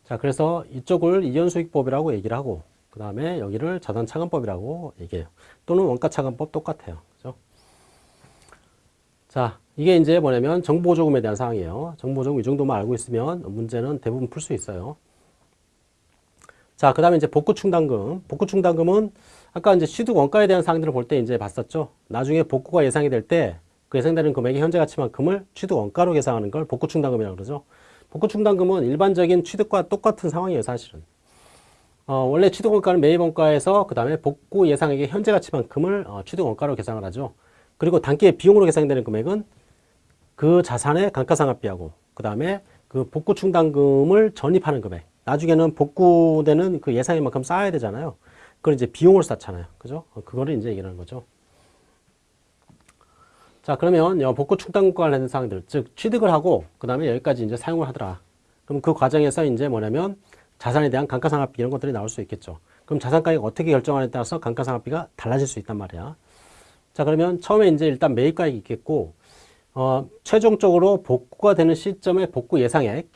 [SPEAKER 1] 자, 그래서 이쪽을 이연수익법이라고 얘기를 하고, 그 다음에 여기를 자산 차감법이라고 얘기해요. 또는 원가 차감법 똑같아요. 그죠? 자, 이게 이제 뭐냐면 정보조금에 대한 사항이에요. 정보조금 이 정도만 알고 있으면 문제는 대부분 풀 수 있어요. 자, 그 다음에 이제 복구충당금. 복구충당금은 아까 이제 취득 원가에 대한 사항들을 볼 때 이제 봤었죠. 나중에 복구가 예상이 될 때 그 예상되는 금액의 현재 가치만큼을 취득 원가로 계산하는 걸 복구충당금이라고 그러죠. 복구충당금은 일반적인 취득과 똑같은 상황이에요, 사실은. 어, 원래 취득 원가는 매입 원가에서 그 다음에 복구 예상액의 현재 가치만큼을 어, 취득 원가로 계산을 하죠. 그리고 단기의 비용으로 계산되는 금액은 그 자산의 감가상각비하고 그 다음에 그 복구 충당금을 전입하는 금액. 나중에는 복구되는 그 예상액만큼 쌓아야 되잖아요. 그걸 이제 비용으로 쌓잖아요. 그죠? 그거를 이제 얘기하는 거죠. 자 그러면 복구 충당금과 관련된 사항들 즉 취득을 하고 그 다음에 여기까지 이제 사용을 하더라. 그럼 그 과정에서 이제 뭐냐면 자산에 대한 감가상각비 이런 것들이 나올 수 있겠죠. 그럼 자산 가격 어떻게 결정하느냐에 따라서 감가상각비가 달라질 수 있단 말이야. 자 그러면 처음에 이제 일단 매입가액이 있겠고 어, 최종적으로 복구가 되는 시점의 복구 예상액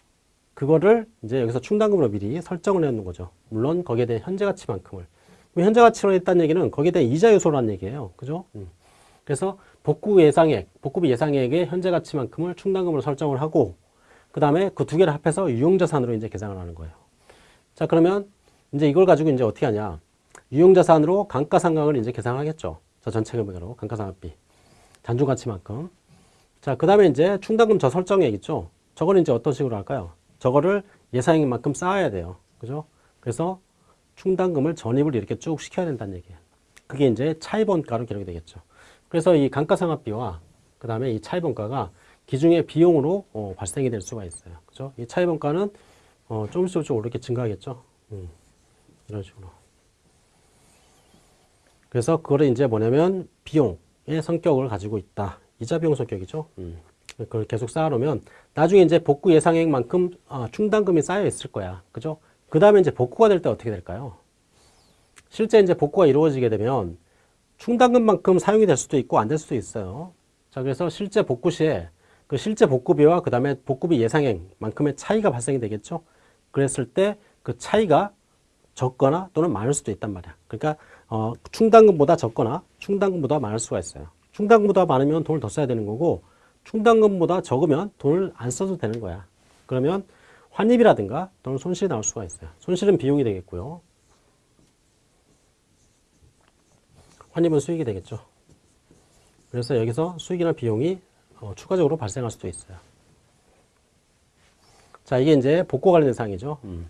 [SPEAKER 1] 그거를 이제 여기서 충당금으로 미리 설정을 해놓는 거죠. 물론 거기에 대한 현재 가치만큼을. 현재 가치로 했다는 얘기는 거기에 대한 이자 요소라는 얘기예요. 그죠? 음. 그래서 복구 예상액, 복구비 예상액의 현재 가치만큼을 충당금으로 설정을 하고 그 다음에 그 두 개를 합해서 유용자산으로 이제 계산을 하는 거예요. 자 그러면 이제 이걸 가지고 이제 어떻게 하냐? 유용자산으로 감가상각을 이제 계산하겠죠. 저 전체 금액으로 감가상각비 잔존 가치만큼. 자, 그 다음에 이제 충당금 저 설정액 있죠. 저거는 이제 어떤 식으로 할까요? 저거를 예상액만큼 쌓아야 돼요. 그죠? 그래서 충당금을 전입을 이렇게 쭉 시켜야 된다는 얘기예요. 그게 이제 차입원가로 기록이 되겠죠. 그래서 이 감가상각비와 그 다음에 이 차입원가가 기중의 비용으로 어, 발생이 될 수가 있어요. 그죠? 이 차입원가는 어, 조금씩 조금씩 오르게 증가하겠죠. 음, 이런 식으로. 그래서 그거를 이제 뭐냐면 비용의 성격을 가지고 있다. 이자 비용 성격이죠. 음. 그걸 계속 쌓아놓으면 나중에 이제 복구 예상액만큼 어, 충당금이 쌓여 있을 거야. 그죠? 그 다음에 이제 복구가 될 때 어떻게 될까요? 실제 이제 복구가 이루어지게 되면 충당금만큼 사용이 될 수도 있고 안 될 수도 있어요. 자, 그래서 실제 복구 시에 그 실제 복구비와 그 다음에 복구비 예상액만큼의 차이가 발생이 되겠죠. 그랬을 때 그 차이가 적거나 또는 많을 수도 있단 말이야. 그러니까 어, 충당금보다 적거나 충당금보다 많을 수가 있어요. 충당금보다 많으면 돈을 더 써야 되는 거고 충당금보다 적으면 돈을 안 써도 되는 거야. 그러면 환입이라든가 또는 손실이 나올 수가 있어요. 손실은 비용이 되겠고요. 환입은 수익이 되겠죠. 그래서 여기서 수익이나 비용이 어, 추가적으로 발생할 수도 있어요. 자, 이게 이제 복구 관련된 사항이죠. 음.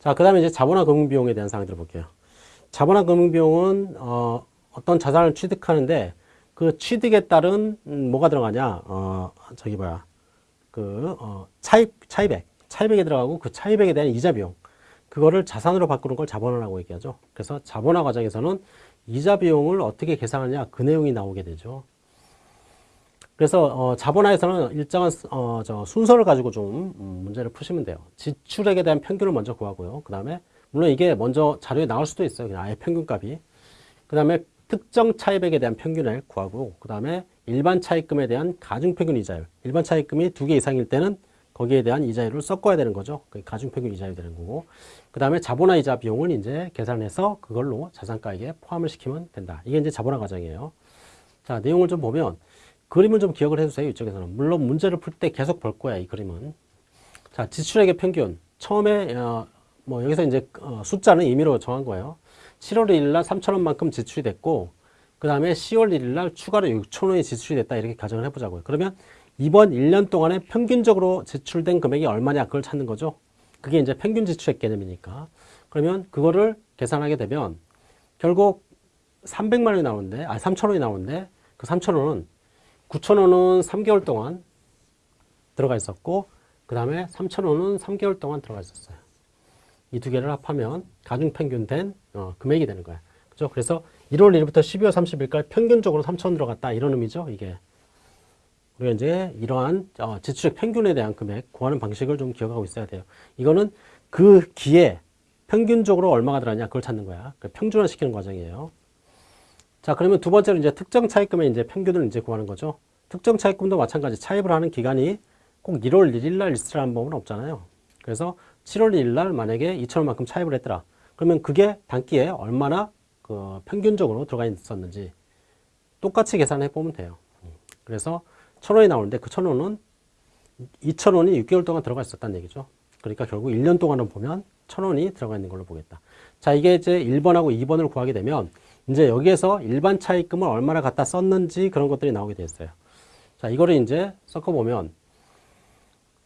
[SPEAKER 1] 자, 그 다음에 이제 자본화 금융비용에 대한 사항들을 볼게요. 자본화 금융비용은 어, 어떤 자산을 취득하는데 그 취득에 따른 음, 뭐가 들어가냐? 어, 저기 뭐야? 그 어, 차입 차입액 차입액에 들어가고 그 차입액에 대한 이자 비용 그거를 자산으로 바꾸는 걸 자본화라고 얘기하죠. 그래서 자본화 과정에서는 이자 비용을 어떻게 계산하냐 그 내용이 나오게 되죠. 그래서 어, 자본화에서는 일정한 어, 저 순서를 가지고 좀 음, 문제를 푸시면 돼요. 지출액에 대한 평균을 먼저 구하고요. 그 다음에 물론 이게 먼저 자료에 나올 수도 있어요. 그냥 아예 평균값이. 그 다음에 특정 차입액에 대한 평균을 구하고 그 다음에 일반 차입금에 대한 가중평균 이자율 일반 차입금이 두 개 이상일 때는 거기에 대한 이자율을 섞어야 되는 거죠. 그게 가중평균 이자율이 되는 거고. 그 다음에 자본화 이자 비용을 이제 계산해서 그걸로 자산가액에 포함을 시키면 된다. 이게 이제 자본화 과정이에요. 자, 내용을 좀 보면 그림을 좀 기억을 해주세요. 이쪽에서는. 물론 문제를 풀 때 계속 볼 거야, 이 그림은. 자, 지출액의 평균. 처음에, 어, 뭐, 여기서 이제 어, 숫자는 임의로 정한 거예요. 7월 1일 날 3천원만큼 지출이 됐고, 그 다음에 10월 1일 날 추가로 6천원이 지출이 됐다. 이렇게 가정을 해보자고요. 그러면 이번 1년 동안에 평균적으로 지출된 금액이 얼마냐 그걸 찾는 거죠. 그게 이제 평균 지출액 개념이니까. 그러면 그거를 계산하게 되면 결국 300만 원이 나오는데, 아, 3천 원이 나오는데 그 3천 원은 9천 원은 3개월 동안 들어가 있었고 그 다음에 3천 원은 3개월 동안 들어가 있었어요. 이 두 개를 합하면 가중 평균 된 어, 금액이 되는 거야. 그죠? 그래서 1월 1일부터 12월 30일까지 평균적으로 3천 원 들어갔다 이런 의미죠. 이게. 우리가 이제 이러한 어, 지출액 평균에 대한 금액 구하는 방식을 좀 기억하고 있어야 돼요. 이거는 그 기에 평균적으로 얼마가 들어가냐 그걸 찾는 거야. 그 평준화 시키는 과정이에요. 자, 그러면 두 번째로 이제 특정 차입금의 이제 평균을 이제 구하는 거죠. 특정 차입금도 마찬가지 차입을 하는 기간이 꼭 1월 1일 날 있으라는 법은 없잖아요. 그래서 7월 1일 날 만약에 2천원만큼 차입을 했더라. 그러면 그게 단기에 얼마나 그 평균적으로 들어가 있었는지 똑같이 계산해 보면 돼요. 그래서 천 원이 나오는데 그 천 원은 2천 원이 6개월 동안 들어가 있었다는 얘기죠. 그러니까 결국 1년 동안은 보면 천 원이 들어가 있는 걸로 보겠다. 자, 이게 이제 1번하고 2번을 구하게 되면 이제 여기에서 일반 차입금을 얼마나 갖다 썼는지 그런 것들이 나오게 됐어요. 자, 이거를 이제 섞어보면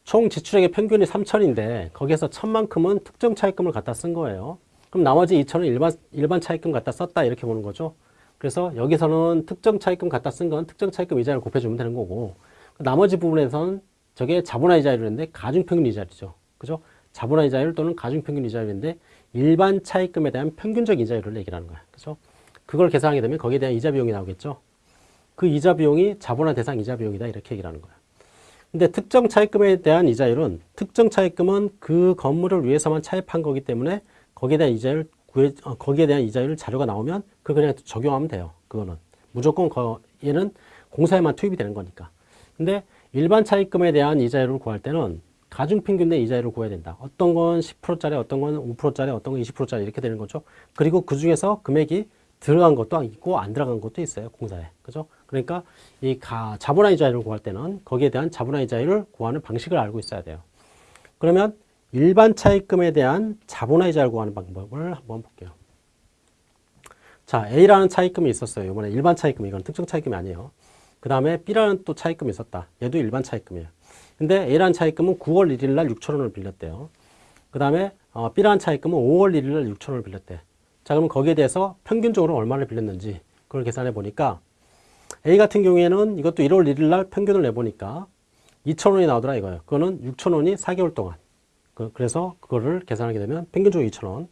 [SPEAKER 1] 총 지출액의 평균이 3천인데 거기에서 천만큼은 특정 차입금을 갖다 쓴 거예요. 그럼 나머지 2천은 일반, 일반 차입금 갖다 썼다 이렇게 보는 거죠. 그래서 여기서는 특정 차입금 갖다 쓴 건 특정 차입금 이자를 곱해주면 되는 거고 나머지 부분에서는 저게 자본화 이자율인데 가중평균 이자율이죠. 그죠? 자본화 이자율 또는 가중평균 이자율인데 일반 차입금에 대한 평균적 이자율을 얘기하는 거야. 그죠? 그걸 계산하게 되면 거기에 대한 이자 비용이 나오겠죠. 그 이자 비용이 자본화 대상 이자 비용이다 이렇게 얘기를 하는 거야. 근데 특정 차입금에 대한 이자율은 특정 차입금은 그 건물을 위해서만 차입한 거기 때문에 거기에 대한 이자율 구해, 어, 거기에 대한 이자율 자료가 나오면 그 그냥 적용하면 돼요. 그거는 무조건 거, 얘는 공사에만 투입이 되는 거니까. 근데 일반 차입금에 대한 이자율을 구할 때는 가중평균 내 이자율을 구해야 된다. 어떤 건 10%짜리, 어떤 건 5%짜리, 어떤 건 20%짜리 이렇게 되는 거죠. 그리고 그 중에서 금액이 들어간 것도 있고 안 들어간 것도 있어요. 공사에. 그죠? 그러니까 이 가, 자본화 이자율을 구할 때는 거기에 대한 자본화 이자율을 구하는 방식을 알고 있어야 돼요. 그러면 일반 차입금에 대한 자본화 이자를 구하는 방법을 한번 볼게요. 자, A라는 차입금이 있었어요. 이번에 일반 차입금, 이건 특정 차입금이 아니에요. 그 다음에 B라는 또 차입금이 있었다. 얘도 일반 차입금이에요. 근데 A라는 차입금은 9월 1일 날 6천 원을 빌렸대요. 그 다음에 어, B라는 차입금은 5월 1일 날 6천 원을 빌렸대. 자, 그러면 거기에 대해서 평균적으로 얼마를 빌렸는지 그걸 계산해 보니까 A 같은 경우에는 이것도 1월 1일 날 평균을 내보니까 2천 원이 나오더라 이거예요. 그거는 6천 원이 4개월 동안. 그, 그래서 그거를 계산하게 되면 평균적으로 2천 원.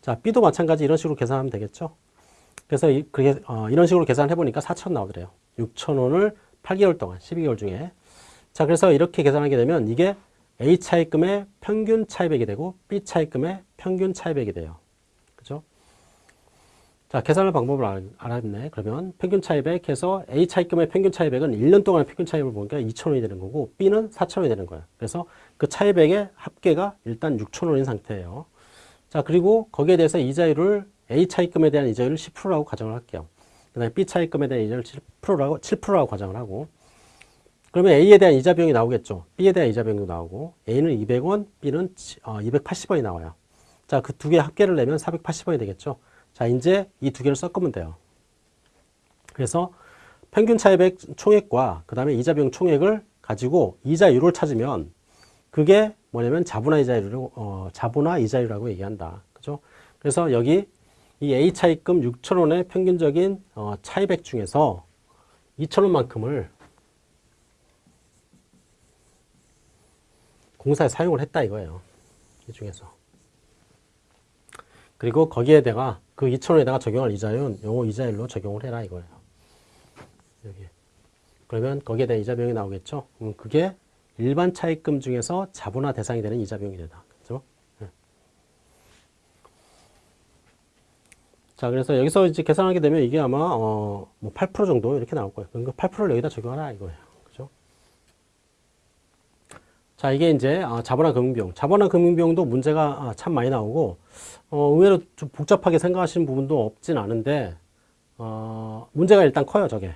[SPEAKER 1] 자, B도 마찬가지 이런 식으로 계산하면 되겠죠. 그래서 이, 그게, 어, 이런 식으로 계산해 보니까 4천 나오더래요. 6천 원을 8개월 동안, 12개월 중에. 자, 그래서 이렇게 계산하게 되면 이게 A 차입금의 평균 차입액이 되고 B 차입금의 평균 차입액이 돼요. 그죠? 자, 계산할 방법을 알, 알았네. 그러면 평균 차입액 해서 A 차입금의 평균 차입액은 1년 동안의 평균 차입을 보니까 2천원이 되는 거고 B는 4천원이 되는 거예요. 그래서 그 차입액의 합계가 일단 6천원인 상태예요. 자, 그리고 거기에 대해서 이자율을 A 차입금에 대한 이자율을 10%라고 가정을 할게요. 그 다음에 B 차입금에 대한 이자율을 7%라고, 7%라고 가정을 하고 그러면 A에 대한 이자 비용이 나오겠죠. B에 대한 이자 비용도 나오고 A는 200원, B는 280원이 어, 나와요. 자, 그 두 개 합계를 내면 480원이 되겠죠. 자, 이제 이 두 개를 섞으면 돼요. 그래서 평균 차입액 총액과 그 다음에 이자 비용 총액을 가지고 이자율을 찾으면 그게 뭐냐면 자본화 이자율을 어, 자본화 이자율이라고 얘기한다. 그죠? 그래서 여기 이 A 차입금 6천 원의 평균적인 어, 차입액 중에서 2천 원만큼을 공사에 사용을 했다 이거예요. 이 중에서. 그리고 거기에다가 그 2천원에다가 적용할 이자율은 요 이자율로 적용을 해라 이거예요. 여기. 그러면 거기에 대한 이자 비용이 나오겠죠. 음, 그게 일반 차입금 중에서 자본화 대상이 되는 이자 비용이 되다. 그죠? 네. 자, 그래서 여기서 이제 계산하게 되면 이게 아마 어, 뭐8% 정도 이렇게 나올 거예요. 그러니까 8%를 여기다 적용하라 이거예요. 그죠? 자, 이게 이제 아, 자본화 금융비용. 자본화 금융비용도 문제가 아, 참 많이 나오고, 어, 의외로 좀 복잡하게 생각하시는 부분도 없진 않은데, 어, 문제가 일단 커요, 저게.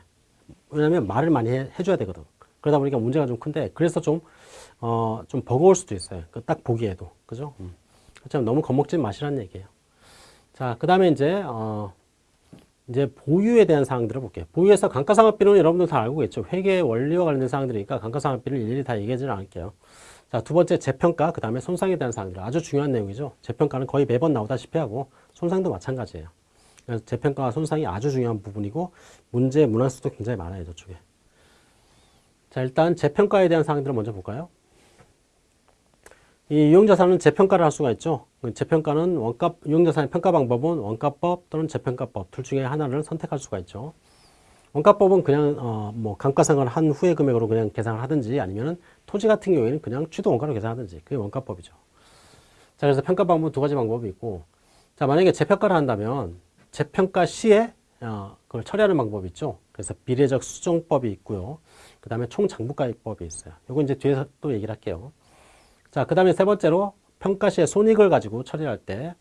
[SPEAKER 1] 왜냐면 말을 많이 해, 해줘야 되거든. 그러다 보니까 문제가 좀 큰데, 그래서 좀, 어, 좀 버거울 수도 있어요. 그딱 보기에도. 그죠? 음. 참 너무 겁먹지 마시라는 얘기예요. 자, 그 다음에 이제, 어, 이제 보유에 대한 사항들을 볼게요. 보유에서 감가상각비는 여러분들 다 알고 있죠. 회계 원리와 관련된 사항들이니까 감가상각비를 일일이 다 얘기하지는 않을게요. 자, 두 번째 재평가, 그 다음에 손상에 대한 사항들. 아주 중요한 내용이죠. 재평가는 거의 매번 나오다시피 하고 손상도 마찬가지예요. 재평가와 손상이 아주 중요한 부분이고 문제 문항수도 굉장히 많아요. 저쪽에. 자, 일단 재평가에 대한 사항들을 먼저 볼까요? 이 유형자산은 재평가를 할 수가 있죠. 그 재평가는 원가, 유형자산의 평가 방법은 원가법 또는 재평가법 둘 중에 하나를 선택할 수가 있죠. 원가법은 그냥 어, 뭐 감가상각을 한 후의 금액으로 그냥 계산을 하든지 아니면은 토지 같은 경우에는 그냥 취득 원가로 계산하든지 그게 원가법이죠. 자 그래서 평가 방법 은두 가지 방법이 있고 자 만약에 재평가를 한다면 재평가 시에 어, 그걸 처리하는 방법이 있죠. 그래서 비례적 수정법이 있고요. 그 다음에 총장부가입법이 있어요. 이거 이제 뒤에서 또 얘기를 할게요. 자, 그 다음에 세 번째로 평가 시에 손익을 가지고 처리할 때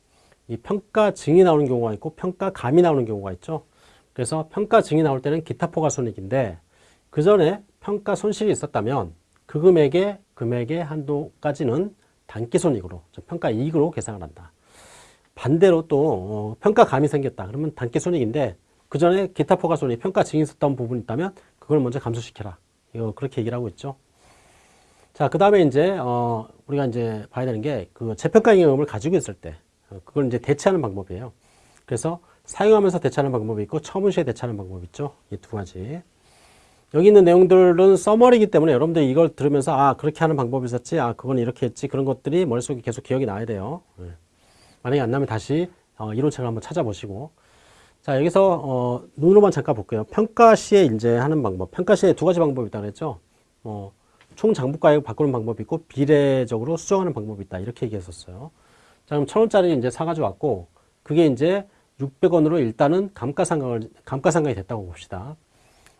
[SPEAKER 1] 이 평가 증이 나오는 경우가 있고 평가 감이 나오는 경우가 있죠. 그래서 평가 증이 나올 때는 기타 포괄 손익인데 그 전에 평가 손실이 있었다면 그 금액의 금액의 한도까지는 단기 손익으로 평가 이익으로 계산을 한다. 반대로 또 어, 평가 감이 생겼다. 그러면 단기 손익인데 그 전에 기타 포괄 손익 평가 증이 있었던 부분이 있다면 그걸 먼저 감소시켜라. 이거 그렇게 얘기를 하고 있죠. 자, 그 다음에 이제, 어, 우리가 이제 봐야 되는 게, 그 재평가 임금을 가지고 있을 때, 어, 그걸 이제 대체하는 방법이에요. 그래서 사용하면서 대체하는 방법이 있고, 처분 시에 대체하는 방법이 있죠. 이 두 가지. 여기 있는 내용들은 써머리이기 때문에 여러분들이 이걸 들으면서, 아, 그렇게 하는 방법이 있었지, 아, 그건 이렇게 했지, 그런 것들이 머릿속에 계속 기억이 나야 돼요. 네. 만약에 안 나면 다시 어, 이론책을 한번 찾아보시고. 자, 여기서, 어, 눈으로만 잠깐 볼게요. 평가 시에 이제 하는 방법. 평가 시에 두 가지 방법이 있다고 그랬죠. 어, 총 장부가액을 바꾸는 방법이 있고 비례적으로 수정하는 방법이 있다. 이렇게 얘기했었어요. 자, 그럼 천 원짜리 이제 사가지고 왔고 그게 이제 600원으로 일단은 감가상각을 감가상각이 됐다고 봅시다.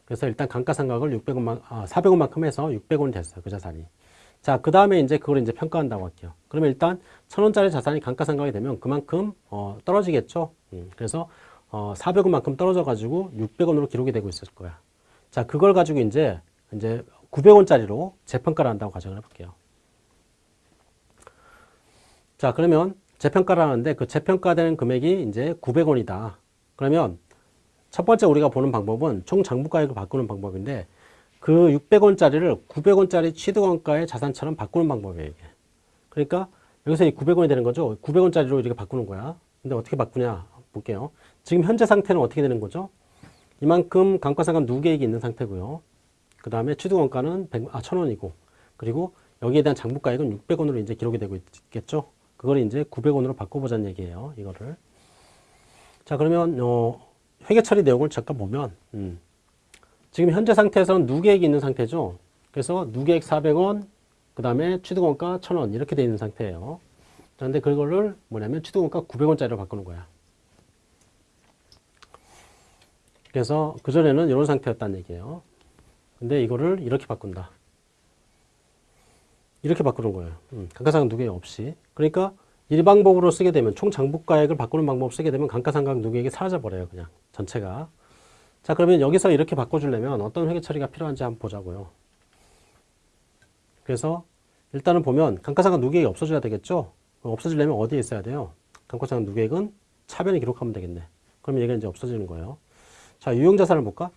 [SPEAKER 1] 그래서 일단 감가상각을 600원만 아, 400원만큼 해서 600원이 됐어요. 그 자산이. 자, 그 다음에 이제 그걸 이제 평가한다고 할게요. 그러면 일단 천 원짜리 자산이 감가상각이 되면 그만큼 어, 떨어지겠죠. 음, 그래서 어, 400원만큼 떨어져 가지고 600원으로 기록이 되고 있을 거야. 자, 그걸 가지고 이제 이제 900원짜리로 재평가를 한다고 가정을 해볼게요. 자, 그러면 재평가를 하는데 그 재평가되는 금액이 이제 900원이다. 그러면 첫 번째 우리가 보는 방법은 총 장부가액을 바꾸는 방법인데 그 600원짜리를 900원짜리 취득원가의 자산처럼 바꾸는 방법이에요. 이게. 그러니까 여기서 이 900원이 되는 거죠. 900원짜리로 이렇게 바꾸는 거야. 근데 어떻게 바꾸냐 볼게요. 지금 현재 상태는 어떻게 되는 거죠? 이만큼 감가상각 누계액이 있는 상태고요. 그 다음에 취득원가는 100, 아, 1000원이고, 그리고 여기에 대한 장부가액은 600원으로 이제 기록이 되고 있겠죠? 그걸 이제 900원으로 바꿔보자는 얘기예요. 이거를. 자, 그러면, 어, 회계 처리 내용을 잠깐 보면, 음, 지금 현재 상태에서는 누계액이 있는 상태죠? 그래서 누계액 400원, 그 다음에 취득원가 1000원, 이렇게 돼 있는 상태예요. 그런데 그거를 뭐냐면 취득원가 900원짜리로 바꾸는 거야. 그래서 그전에는 이런 상태였다는 얘기예요. 근데 이거를 이렇게 바꾼다. 이렇게 바꾸는 거예요. 음, 감가상각 누계 없이. 그러니까 이 방법으로 쓰게 되면 총 장부가액을 바꾸는 방법 쓰게 되면 감가상각 누계액이 사라져 버려요. 그냥 전체가. 자 그러면 여기서 이렇게 바꿔주려면 어떤 회계 처리가 필요한지 한번 보자고요. 그래서 일단은 보면 감가상각 누계액이 없어져야 되겠죠. 없어지려면 어디에 있어야 돼요? 감가상각 누계액은 차변에 기록하면 되겠네. 그러면 얘가 이제 없어지는 거예요. 자 유용자산을 볼까?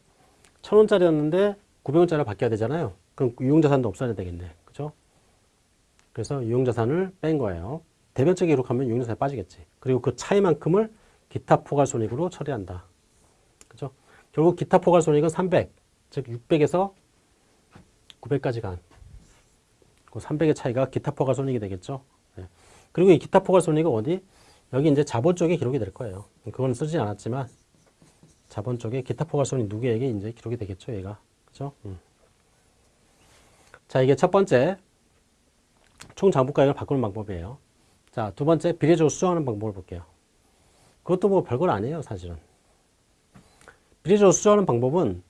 [SPEAKER 1] 천 원짜리였는데 900원짜리로 바뀌어야 되잖아요. 그럼 유용자산도 없어야 되겠네. 그죠? 그래서 유용자산을 뺀 거예요. 대변적 기록하면 유용자산이 빠지겠지. 그리고 그 차이만큼을 기타 포괄손익으로 처리한다. 그죠? 결국 기타 포괄손익은 300, 즉 600에서 900까지 간. 그 300의 차이가 기타 포괄손익이 되겠죠. 네. 그리고 이 기타 포괄손익은 어디? 여기 이제 자본 쪽에 기록이 될 거예요. 그건 쓰지 않았지만 자본 쪽에 기타 포괄손익 누구에게 이제 기록이 되겠죠, 얘가. 그죠? 음. 자, 이게 첫 번째 총 장부가액을 바꾸는 방법이에요. 자, 두 번째 비례적으로 수정하는 방법을 볼게요. 그것도 뭐 별건 아니에요, 사실은. 비례적으로 수정하는 방법은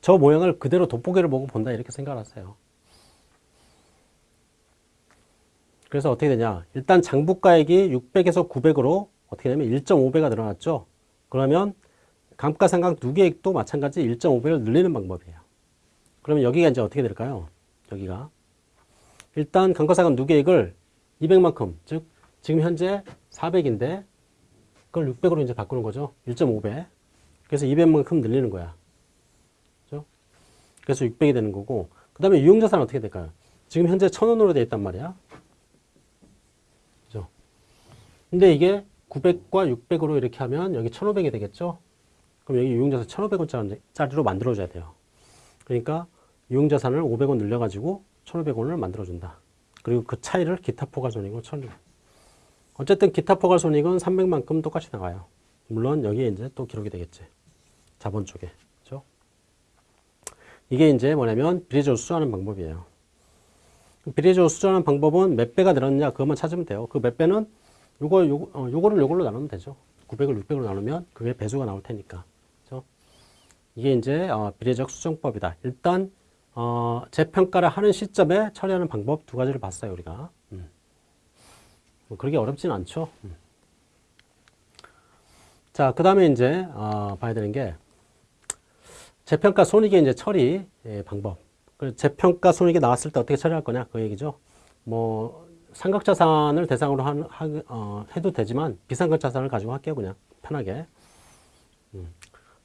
[SPEAKER 1] 저 모양을 그대로 돋보기를 보고 본다 이렇게 생각하세요. 그래서 어떻게 되냐. 일단 장부가액이 600에서 900으로 어떻게 되냐면 1.5배가 늘어났죠. 그러면 감가상각 누계액도 마찬가지 1.5배를 늘리는 방법이에요. 그러면 여기가 이제 어떻게 될까요? 여기가. 일단 감가상각 누계액을 200만큼, 즉 지금 현재 400인데 그걸 600으로 이제 바꾸는 거죠. 1.5배. 그래서 200만큼 늘리는 거야. 그죠? 그래서 600이 되는 거고 그 다음에 유용자산은 어떻게 될까요? 지금 현재 1000원으로 되어 있단 말이야. 그죠? 근데 이게 900과 600으로 이렇게 하면 여기 1500이 되겠죠? 그럼 여기 유용자산 1500원짜리로 만들어줘야 돼요. 그러니까 유용자산을 500원 늘려가지고 1500원을 만들어준다. 그리고 그 차이를 기타 포괄손익으로 쳐는 어쨌든 기타 포괄손익은 300만큼 똑같이 나가요. 물론 여기에 이제 또 기록이 되겠지. 자본 쪽에. 그죠? 이게 이제 뭐냐면 비례적으로 수정하는 방법이에요. 비례적으로 수정하는 방법은 몇 배가 늘었냐 그것만 찾으면 돼요. 그 몇 배는 요거, 요거, 어, 요거를 요걸로 나누면 되죠. 900을 600으로 나누면 그게 배수가 나올 테니까. 이게 이제 어, 비례적 수정법이다. 일단 어, 재평가를 하는 시점에 처리하는 방법 두 가지를 봤어요, 우리가. 음. 뭐 그렇게 어렵진 않죠. 음. 자, 그 다음에 이제 어, 봐야 되는 게 재평가 손익의 이제 처리 예, 방법. 그 재평가 손익이 나왔을 때 어떻게 처리할 거냐 그 얘기죠. 뭐 삼각자산을 대상으로 한, 하, 어, 해도 되지만 비삼각자산을 가지고 할게요 그냥 편하게. 음.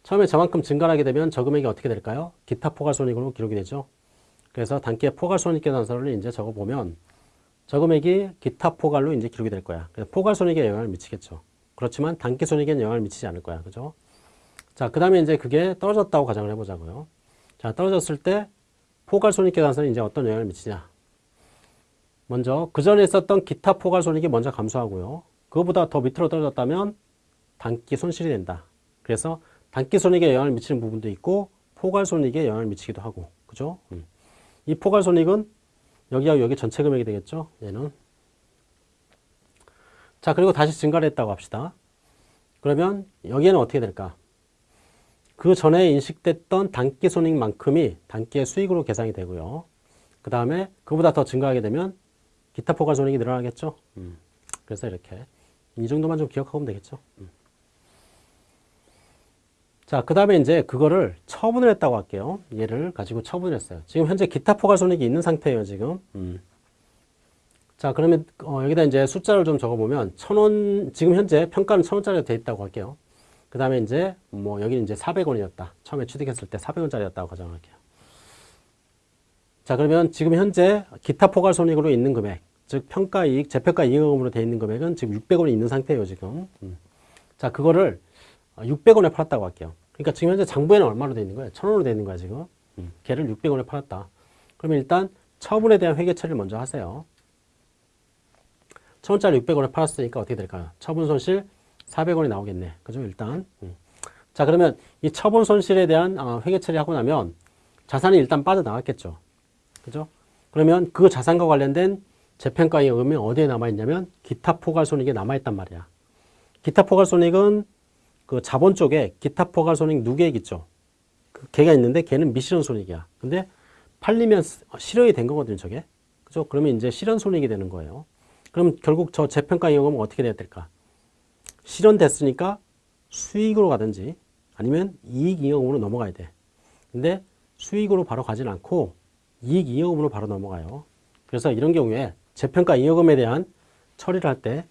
[SPEAKER 1] 처음에 저만큼 증가하게 되면 저금액이 어떻게 될까요? 기타 포괄손익으로 기록이 되죠. 그래서 단기의 포괄손익계산서를 이제 적어보면 저금액이 기타 포괄로 이제 기록이 될 거야. 포괄손익에 영향을 미치겠죠. 그렇지만 단기손익에는 영향을 미치지 않을 거야. 그죠? 자, 그 다음에 이제 그게 떨어졌다고 가정을 해보자고요. 자, 떨어졌을 때 포괄손익계산서는 이제 어떤 영향을 미치냐. 먼저 그 전에 있었던 기타 포괄손익이 먼저 감소하고요. 그거보다 더 밑으로 떨어졌다면 단기 손실이 된다. 그래서 단기 손익에 영향을 미치는 부분도 있고 포괄 손익에 영향을 미치기도 하고 그죠? 음. 이 포괄 손익은 여기하고 여기 전체 금액이 되겠죠? 얘는 자 그리고 다시 증가를 했다고 합시다. 그러면 여기에는 어떻게 될까? 그 전에 인식됐던 단기 손익만큼이 단기의 수익으로 계산이 되고요. 그 다음에 그보다 더 증가하게 되면 기타 포괄 손익이 늘어나겠죠. 음. 그래서 이렇게 이 정도만 좀 기억하면 되겠죠. 음. 자, 그 다음에 이제 그거를 처분을 했다고 할게요. 얘를 가지고 처분을 했어요. 지금 현재 기타 포괄 손익이 있는 상태예요, 지금. 음. 자, 그러면 어, 여기다 이제 숫자를 좀 적어보면 천 원, 지금 현재 평가는 천 원짜리가 돼 있다고 할게요. 그 다음에 이제 뭐 여기는 이제 400원이었다. 처음에 취득했을 때 400원짜리였다고 가정할게요. 자, 그러면 지금 현재 기타 포괄 손익으로 있는 금액, 즉 평가 이익, 재평가 이익금으로 돼 있는 금액은 지금 600원이 있는 상태예요, 지금. 음. 자, 그거를 600원에 어, 팔았다고 할게요. 그러니까 지금 현재 장부에는 얼마로 되어 있는 거예요? 1000원으로 되어 있는 거야, 지금. 음. 걔를 600원에 팔았다. 그러면 일단 처분에 대한 회계 처리를 먼저 하세요. 1000원짜리 600원에 팔았으니까 어떻게 될까요? 처분 손실 400원이 나오겠네. 그죠? 일단. 음. 자, 그러면 이 처분 손실에 대한 어, 회계 처리하고 나면 자산이 일단 빠져나갔겠죠. 그죠? 그러면 그 자산과 관련된 재평가 이익금이 어디에 남아있냐면 기타 포괄손익에 남아있단 말이야. 기타 포괄손익은 그 자본 쪽에 기타 포괄 손익 누계액 있죠. 그 걔가 있는데 걔는 미실현 손익이야. 근데 팔리면 실현이 된 거거든요, 저게. 그죠? 그러면 이제 실현 손익이 되는 거예요. 그럼 결국 저 재평가 이익금은 어떻게 돼야 될까? 실현됐으니까 수익으로 가든지 아니면 이익 이익금으로 넘어가야 돼. 근데 수익으로 바로 가진 않고 이익 이익금으로 바로 넘어가요. 그래서 이런 경우에 재평가 이익금에 대한 처리를 할 때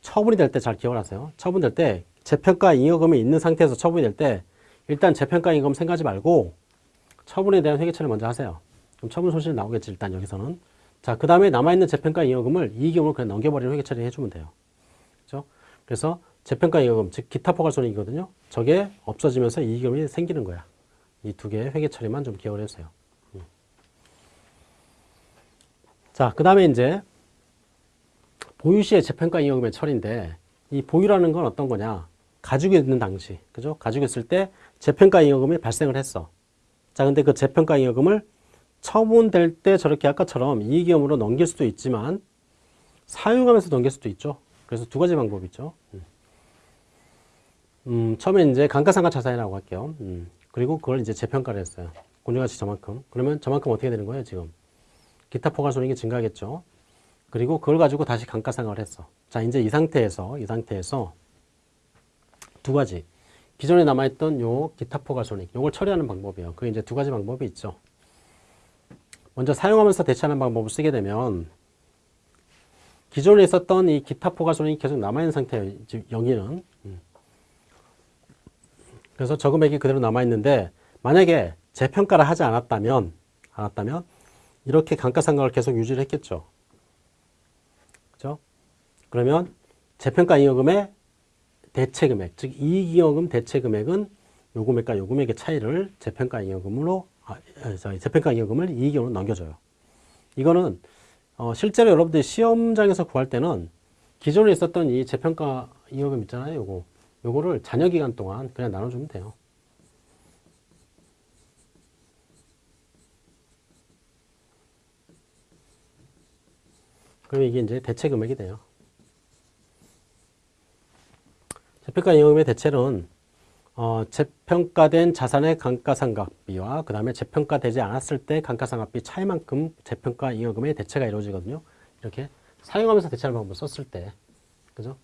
[SPEAKER 1] 처분이 될 때 잘 기억을 하세요. 처분될 때 재평가 잉여금이 있는 상태에서 처분이 될 때 일단 재평가 잉여금 생각하지 말고 처분에 대한 회계처리를 먼저 하세요. 그럼 처분 손실이 나오겠지 일단 여기서는. 자, 그 다음에 남아있는 재평가 잉여금을 이익금으로 그냥 넘겨버리는 회계처리 해주면 돼요. 그죠? 그래서 재평가 잉여금, 즉 기타 포괄손익이거든요. 저게 없어지면서 이익금이 생기는 거야. 이 두 개의 회계처리만 좀 기억을 해주세요. 음. 자, 그 다음에 이제 보유시의 재평가 잉여금의 처리인데 이 보유라는 건 어떤 거냐? 가지고 있는 당시, 그죠? 가지고 있을 때 재평가 잉여금이 발생을 했어. 자, 근데 그 재평가 잉여금을 처분될 때 저렇게 아까처럼 이익이익으로 넘길 수도 있지만 사용하면서 넘길 수도 있죠. 그래서 두 가지 방법이 있죠. 음, 음 처음에 이제 감가상각 자산이라고 할게요. 음, 그리고 그걸 이제 재평가를 했어요. 공정가치 저만큼. 그러면 저만큼 어떻게 되는 거예요, 지금? 기타 포괄 손익이 증가하겠죠. 그리고 그걸 가지고 다시 감가상각을 했어. 자, 이제 이 상태에서, 이 상태에서 두 가지. 기존에 남아있던 요 기타 포괄손익, 요걸 처리하는 방법이에요. 그게 이제 두 가지 방법이 있죠. 먼저 사용하면서 대체하는 방법을 쓰게 되면 기존에 있었던 이 기타 포괄손익이 계속 남아있는 상태예요. 지금 여기는. 음. 그래서 저금액이 그대로 남아있는데 만약에 재평가를 하지 않았다면 않았다면 이렇게 감가상각을 계속 유지를 했겠죠. 그죠? 그러면 재평가 잉여금의 대체 금액, 즉 이익잉여금 대체 금액은 요 금액과 요 금액의 차이를 재평가 잉여금으로 아, 아 재평가 잉여금을 이익잉여금으로 넘겨줘요. 이거는 어, 실제로 여러분들이 시험장에서 구할 때는 기존에 있었던 이 재평가 잉여금 있잖아요. 요거 요거를 잔여 기간 동안 그냥 나눠주면 돼요. 그러면 이게 이제 대체 금액이 돼요. 재평가 잉여금의 대체는 어, 재평가된 자산의 감가상각비와 그 다음에 재평가되지 않았을 때 감가상각비 차이만큼 재평가 잉여금의 대체가 이루어지거든요. 이렇게 사용하면서 대체하는 방법을 썼을 때. 그죠?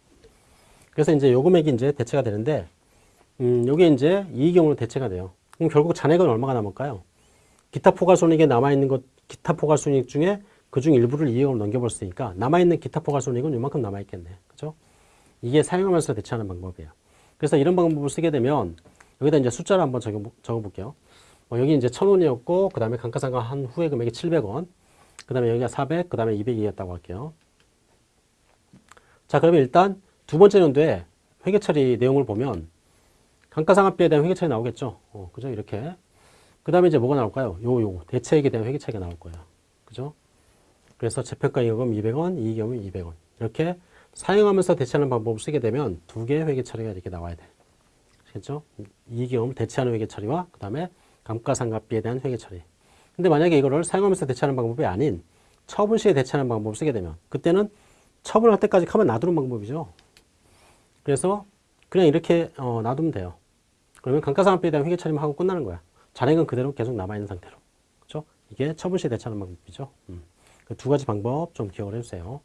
[SPEAKER 1] 그래서 이제 요 금액이 이제 대체가 되는데, 음, 요게 이제 이익용으로 대체가 돼요. 그럼 결국 잔액은 얼마가 남을까요? 기타 포괄손익에 남아있는 것, 기타 포괄손익 중에 그중 일부를 이익으로 넘겨볼 수 있으니까 남아있는 기타 포괄손익은 이만큼 남아있겠네. 그죠? 이게 사용하면서 대체하는 방법이에요. 그래서 이런 방법을 쓰게 되면 여기다 이제 숫자를 한번 적어, 적어볼게요. 어, 여기 이제 1000원이었고 그 다음에 감가상각 한 후에 금액이 700원 그 다음에 여기가 400, 그 다음에 200이었다고 할게요. 자 그러면 일단 두 번째 연도에 회계처리 내용을 보면 감가상각비에 대한 회계처리 나오겠죠. 어, 그죠? 이렇게. 그 다음에 이제 뭐가 나올까요? 요, 요. 대체액에 대한 회계처리가 나올 거예요. 그죠? 그래서 재평가 이익금 200원, 이익금은 200원. 이렇게 사용하면서 대체하는 방법을 쓰게 되면 두 개의 회계 처리가 이렇게 나와야 돼. 아시겠죠? 이익금을 대체하는 회계 처리와 그 다음에 감가상각비에 대한 회계 처리. 근데 만약에 이거를 사용하면서 대체하는 방법이 아닌 처분 시에 대체하는 방법을 쓰게 되면 그때는 처분할 때까지 가만 놔두는 방법이죠. 그래서 그냥 이렇게 어, 놔두면 돼요. 그러면 감가상각비에 대한 회계 처리만 하고 끝나는 거야. 잔액은 그대로 계속 남아있는 상태로. 그렇죠? 이게 처분 시에 대체하는 방법이죠. 음. 그 두 가지 방법 좀 기억을 해주세요.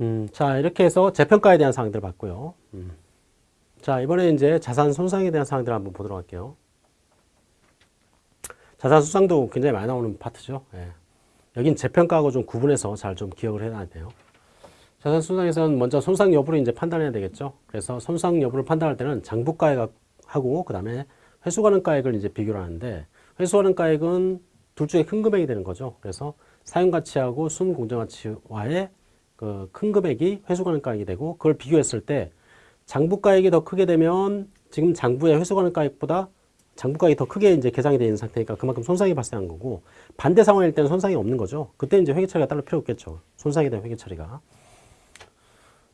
[SPEAKER 1] 음, 자, 이렇게 해서 재평가에 대한 사항들 봤고요. 음. 자, 이번에 이제 자산 손상에 대한 사항들 한번 보도록 할게요. 자산 손상도 굉장히 많이 나오는 파트죠. 예. 여긴 재평가하고 좀 구분해서 잘 좀 기억을 해놔야 돼요. 자산 손상에서는 먼저 손상 여부를 이제 판단해야 되겠죠. 그래서 손상 여부를 판단할 때는 장부가액하고 그 다음에 회수가능가액을 이제 비교를 하는데 회수가능가액은 둘 중에 큰 금액이 되는 거죠. 그래서 사용가치하고 순공정가치와의 그 큰 금액이 회수가능가액이 되고 그걸 비교했을 때 장부가액이 더 크게 되면 지금 장부의 회수가능가액보다 장부가액이 더 크게 이제 계상이 되어 있는 상태니까 그만큼 손상이 발생한 거고 반대 상황일 때는 손상이 없는 거죠. 그때 이제 회계 처리가 따로 필요 없겠죠. 손상에 대한 회계 처리가.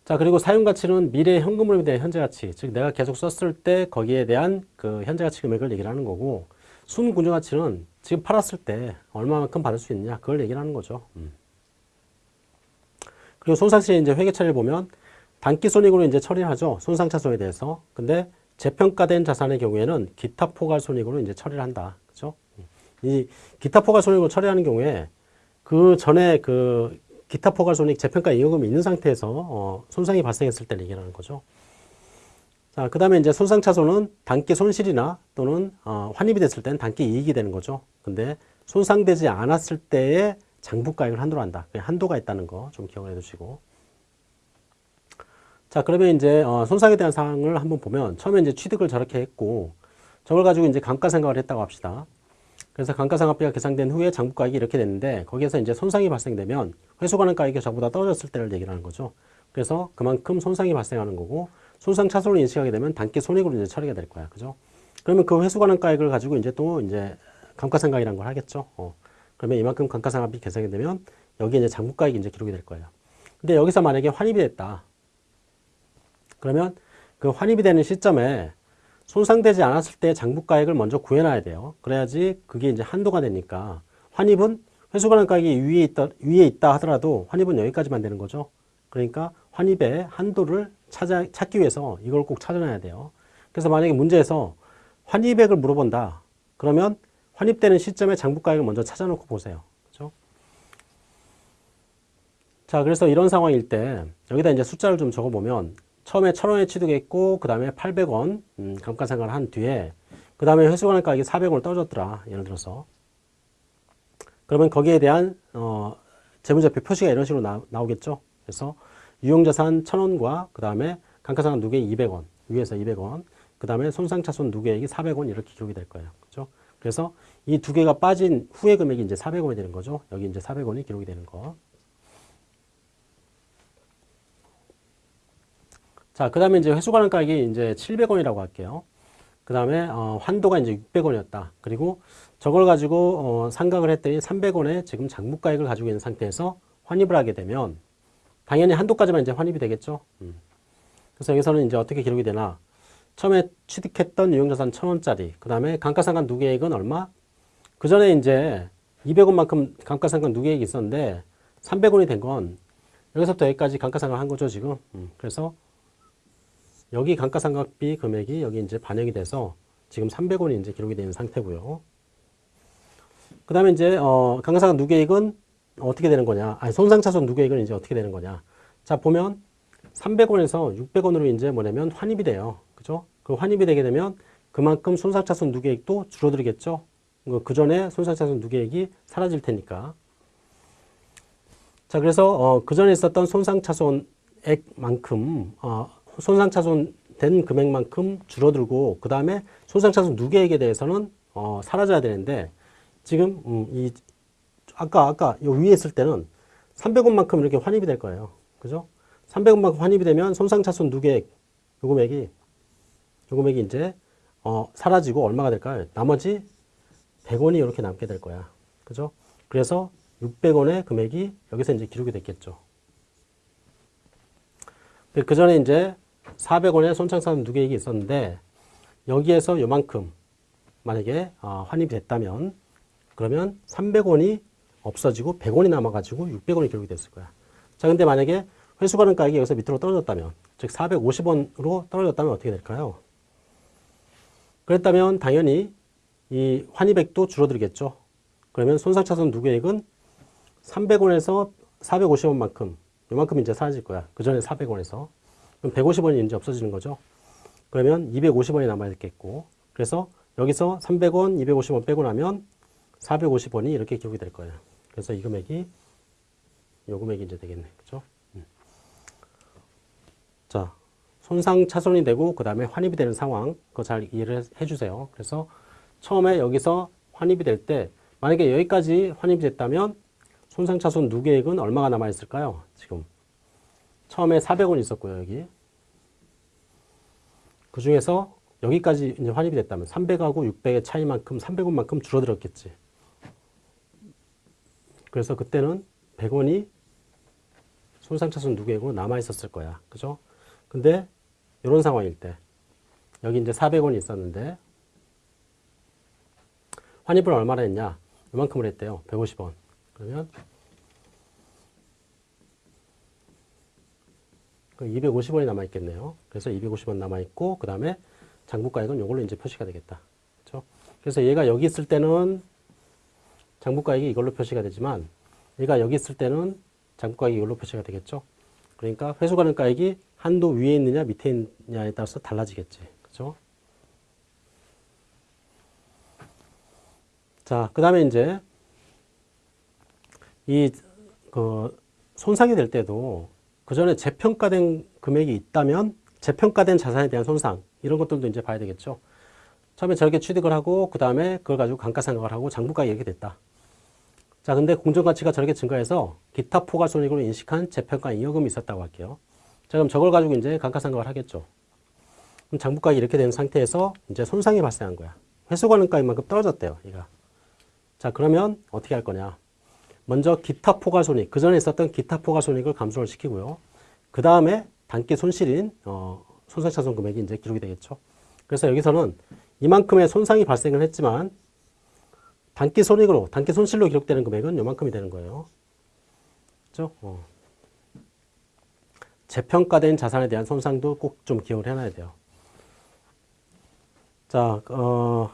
[SPEAKER 1] 자 그리고 사용가치는 미래 현금으로 대한 현재가치 즉 내가 계속 썼을 때 거기에 대한 그 현재가치 금액을 얘기를 하는 거고 순군정가치는 지금 팔았을 때 얼마만큼 받을 수 있느냐 그걸 얘기를 하는 거죠. 음. 그리고 손상시 이제 회계 처리를 보면 단기 손익으로 이제 처리하죠. 손상 차손에 대해서. 근데 재평가된 자산의 경우에는 기타 포괄 손익으로 이제 처리를 한다. 그죠? 음. 이 기타 포괄 손익으로 처리하는 경우에 그 전에 그 기타 포괄 손익 재평가 이익금이 있는 상태에서 어, 손상이 발생했을 때를 얘기하는 거죠. 자, 그 다음에 이제 손상 차손은 단기 손실이나 또는 어, 환입이 됐을 때는 단기 이익이 되는 거죠. 근데 손상되지 않았을 때의 장부 가액을 한도로 한다. 한도가 있다는 거 좀 기억을 해두시고. 자, 그러면 이제 어, 손상에 대한 사항을 한번 보면 처음에 이제 취득을 저렇게 했고 저걸 가지고 이제 감가상각을 했다고 합시다. 그래서 감가상각비가 계산된 후에 장부가액이 이렇게 됐는데 거기에서 이제 손상이 발생되면 회수가능 가액이 저보다 떨어졌을 때를 얘기를 하는 거죠. 그래서 그만큼 손상이 발생하는 거고 손상 차손을 인식하게 되면 단기 손익으로 이제 처리가 될 거야. 그죠? 그러면 그 회수가능 가액을 가지고 이제 또 이제 감가상각이라는 걸 하겠죠. 어. 그러면 이만큼 감가상각비 계산이 되면 여기 이제 장부가액이 이제 기록이 될 거예요. 근데 여기서 만약에 환입이 됐다. 그러면 그 환입이 되는 시점에 손상되지 않았을 때 장부가액을 먼저 구해놔야 돼요. 그래야지 그게 이제 한도가 되니까 환입은 회수가능 가액이 위에 있다, 위에 있다 하더라도 환입은 여기까지만 되는 거죠. 그러니까 환입의 한도를 찾아, 찾기 위해서 이걸 꼭 찾아놔야 돼요. 그래서 만약에 문제에서 환입액을 물어본다. 그러면 환입되는 시점에 장부 가액을 먼저 찾아놓고 보세요. 그죠? 자, 그래서 이런 상황일 때 여기다 이제 숫자를 좀 적어보면 처음에 1000원에 취득했고 그 다음에 800원 음, 감가상각을 한 뒤에 그 다음에 회수관의 가격이 400원을 떨어졌더라. 예를 들어서 그러면 거기에 대한 어, 재무제표 표시가 이런 식으로 나, 나오겠죠. 그래서 유용자산 1000원과 그 다음에 감가상각 누계액 200원 위에서 200원 그 다음에 손상차손 누계액이 400원 이렇게 기록이 될 거예요. 그죠? 그래서 이 두 개가 빠진 후의 금액이 이제 400원이 되는 거죠. 여기 이제 400원이 기록이 되는 거. 자, 그 다음에 이제 회수관한가격이 이제 700원이라고 할게요. 그 다음에 어, 환도가 이제 600원이었다. 그리고 저걸 가지고 어, 상각을 했더니 300원에 지금 장부가액을 가지고 있는 상태에서 환입을 하게 되면 당연히 한도까지만 이제 환입이 되겠죠. 음. 그래서 여기서는 이제 어떻게 기록이 되나? 처음에 취득했던 유용자산 1000원짜리, 그 다음에 감가상각 누계액은 얼마? 그 전에 이제 200원만큼 감가상각 누계액이 있었는데 300원이 된 건 여기서부터 여기까지 감가상각을 한 거죠, 지금. 음. 그래서 여기 감가상각비 금액이 여기 이제 반영이 돼서 지금 300원이 이제 기록이 되는 상태고요. 그 다음에 이제, 어, 감가상각 누계액은 어떻게 되는 거냐. 아니, 손상차손 누계액은 이제 어떻게 되는 거냐. 자, 보면 300원에서 600원으로 이제 뭐냐면 환입이 돼요. 그죠? 그 환입이 되게 되면 그만큼 손상차손 누계액도 줄어들겠죠. 그 전에 손상차손 누계액이 사라질 테니까. 자, 그래서 어, 그 전에 있었던 손상차손액만큼 어, 손상차손 된 금액만큼 줄어들고 그 다음에 손상차손 누계액에 대해서는 어, 사라져야 되는데 지금 음, 이 아까 아까 요 위에 있을 때는 300원만큼 이렇게 환입이 될 거예요. 그죠? 300원만큼 환입이 되면 손상차손 누계액 요 금액이 요 금액이 이제 어, 사라지고 얼마가 될까요? 나머지 100원이 이렇게 남게 될 거야. 그죠? 그래서 600원의 금액이 여기서 이제 기록이 됐겠죠. 그 전에 이제 400원의 손상차손 누계액이 있었는데 여기에서 요만큼 만약에 어, 환입이 됐다면 그러면 300원이 없어지고 100원이 남아가지고 600원이 기록이 됐을 거야. 자, 근데 만약에 회수가능 가격이 여기서 밑으로 떨어졌다면, 즉 450원으로 떨어졌다면 어떻게 될까요? 그랬다면 당연히 이 환입액도 줄어들겠죠. 그러면 손상차손 누계액은 300원에서 450원만큼, 요만큼 이제 사라질 거야. 그 전에 400원에서. 그럼 150원이 이제 없어지는 거죠. 그러면 250원이 남아있겠고, 그래서 여기서 300원, 250원 빼고 나면 450원이 이렇게 기록이 될 거예요. 그래서 이 금액이 요 금액이 이제 되겠네. 그죠? 음. 자, 손상 차손이 되고 그 다음에 환입이 되는 상황 그거 잘 이해를 해주세요. 그래서 처음에 여기서 환입이 될 때 만약에 여기까지 환입이 됐다면 손상 차손 누계액은 얼마가 남아 있을까요? 지금 처음에 400원 있었고요. 여기 그 중에서 여기까지 이제 환입이 됐다면 300하고 600의 차이만큼 300원만큼 줄어들었겠지. 그래서 그때는 100원이 손상차손 누계액으로 남아 있었을 거야. 그죠? 근데 이런 상황일 때 여기 이제 400원이 있었는데 환입을 얼마나 했냐? 이만큼을 했대요. 150원. 그러면 그 250원이 남아 있겠네요. 그래서 250원 남아 있고 그 다음에 장부가액은 이걸로 이제 표시가 되겠다. 그렇죠? 그래서 얘가 여기 있을 때는 장부가액이 이걸로 표시가 되지만 얘가 여기 있을 때는 장부가액이 이걸로 표시가 되겠죠. 그러니까 회수가능가액이 한도 위에 있느냐 밑에 있느냐에 따라서 달라지겠지. 그죠? 자, 그 다음에 이제 이 그 손상이 될 때도 그 전에 재평가된 금액이 있다면 재평가된 자산에 대한 손상 이런 것들도 이제 봐야 되겠죠. 처음에 저렇게 취득을 하고 그 다음에 그걸 가지고 감가상각을 하고 장부가 이렇게 됐다. 자, 근데 공정가치가 저렇게 증가해서 기타 포괄손익으로 인식한 재평가 잉여금이 있었다고 할게요. 자, 그럼 저걸 가지고 이제 감가상각을 하겠죠. 그럼 장부가액이 이렇게 된 상태에서 이제 손상이 발생한 거야. 회수가능가액만큼 떨어졌대요, 얘가. 자, 그러면 어떻게 할 거냐. 먼저 기타 포괄손익, 그 전에 있었던 기타 포괄손익을 감소를 시키고요. 그 다음에 단기 손실인 어, 손상차손 금액이 이제 기록이 되겠죠. 그래서 여기서는 이만큼의 손상이 발생을 했지만 단기 손익으로, 단기 손실로 기록되는 금액은 요만큼이 되는 거예요. 그죠? 어. 재평가된 자산에 대한 손상도 꼭 좀 기억을 해놔야 돼요. 자, 어,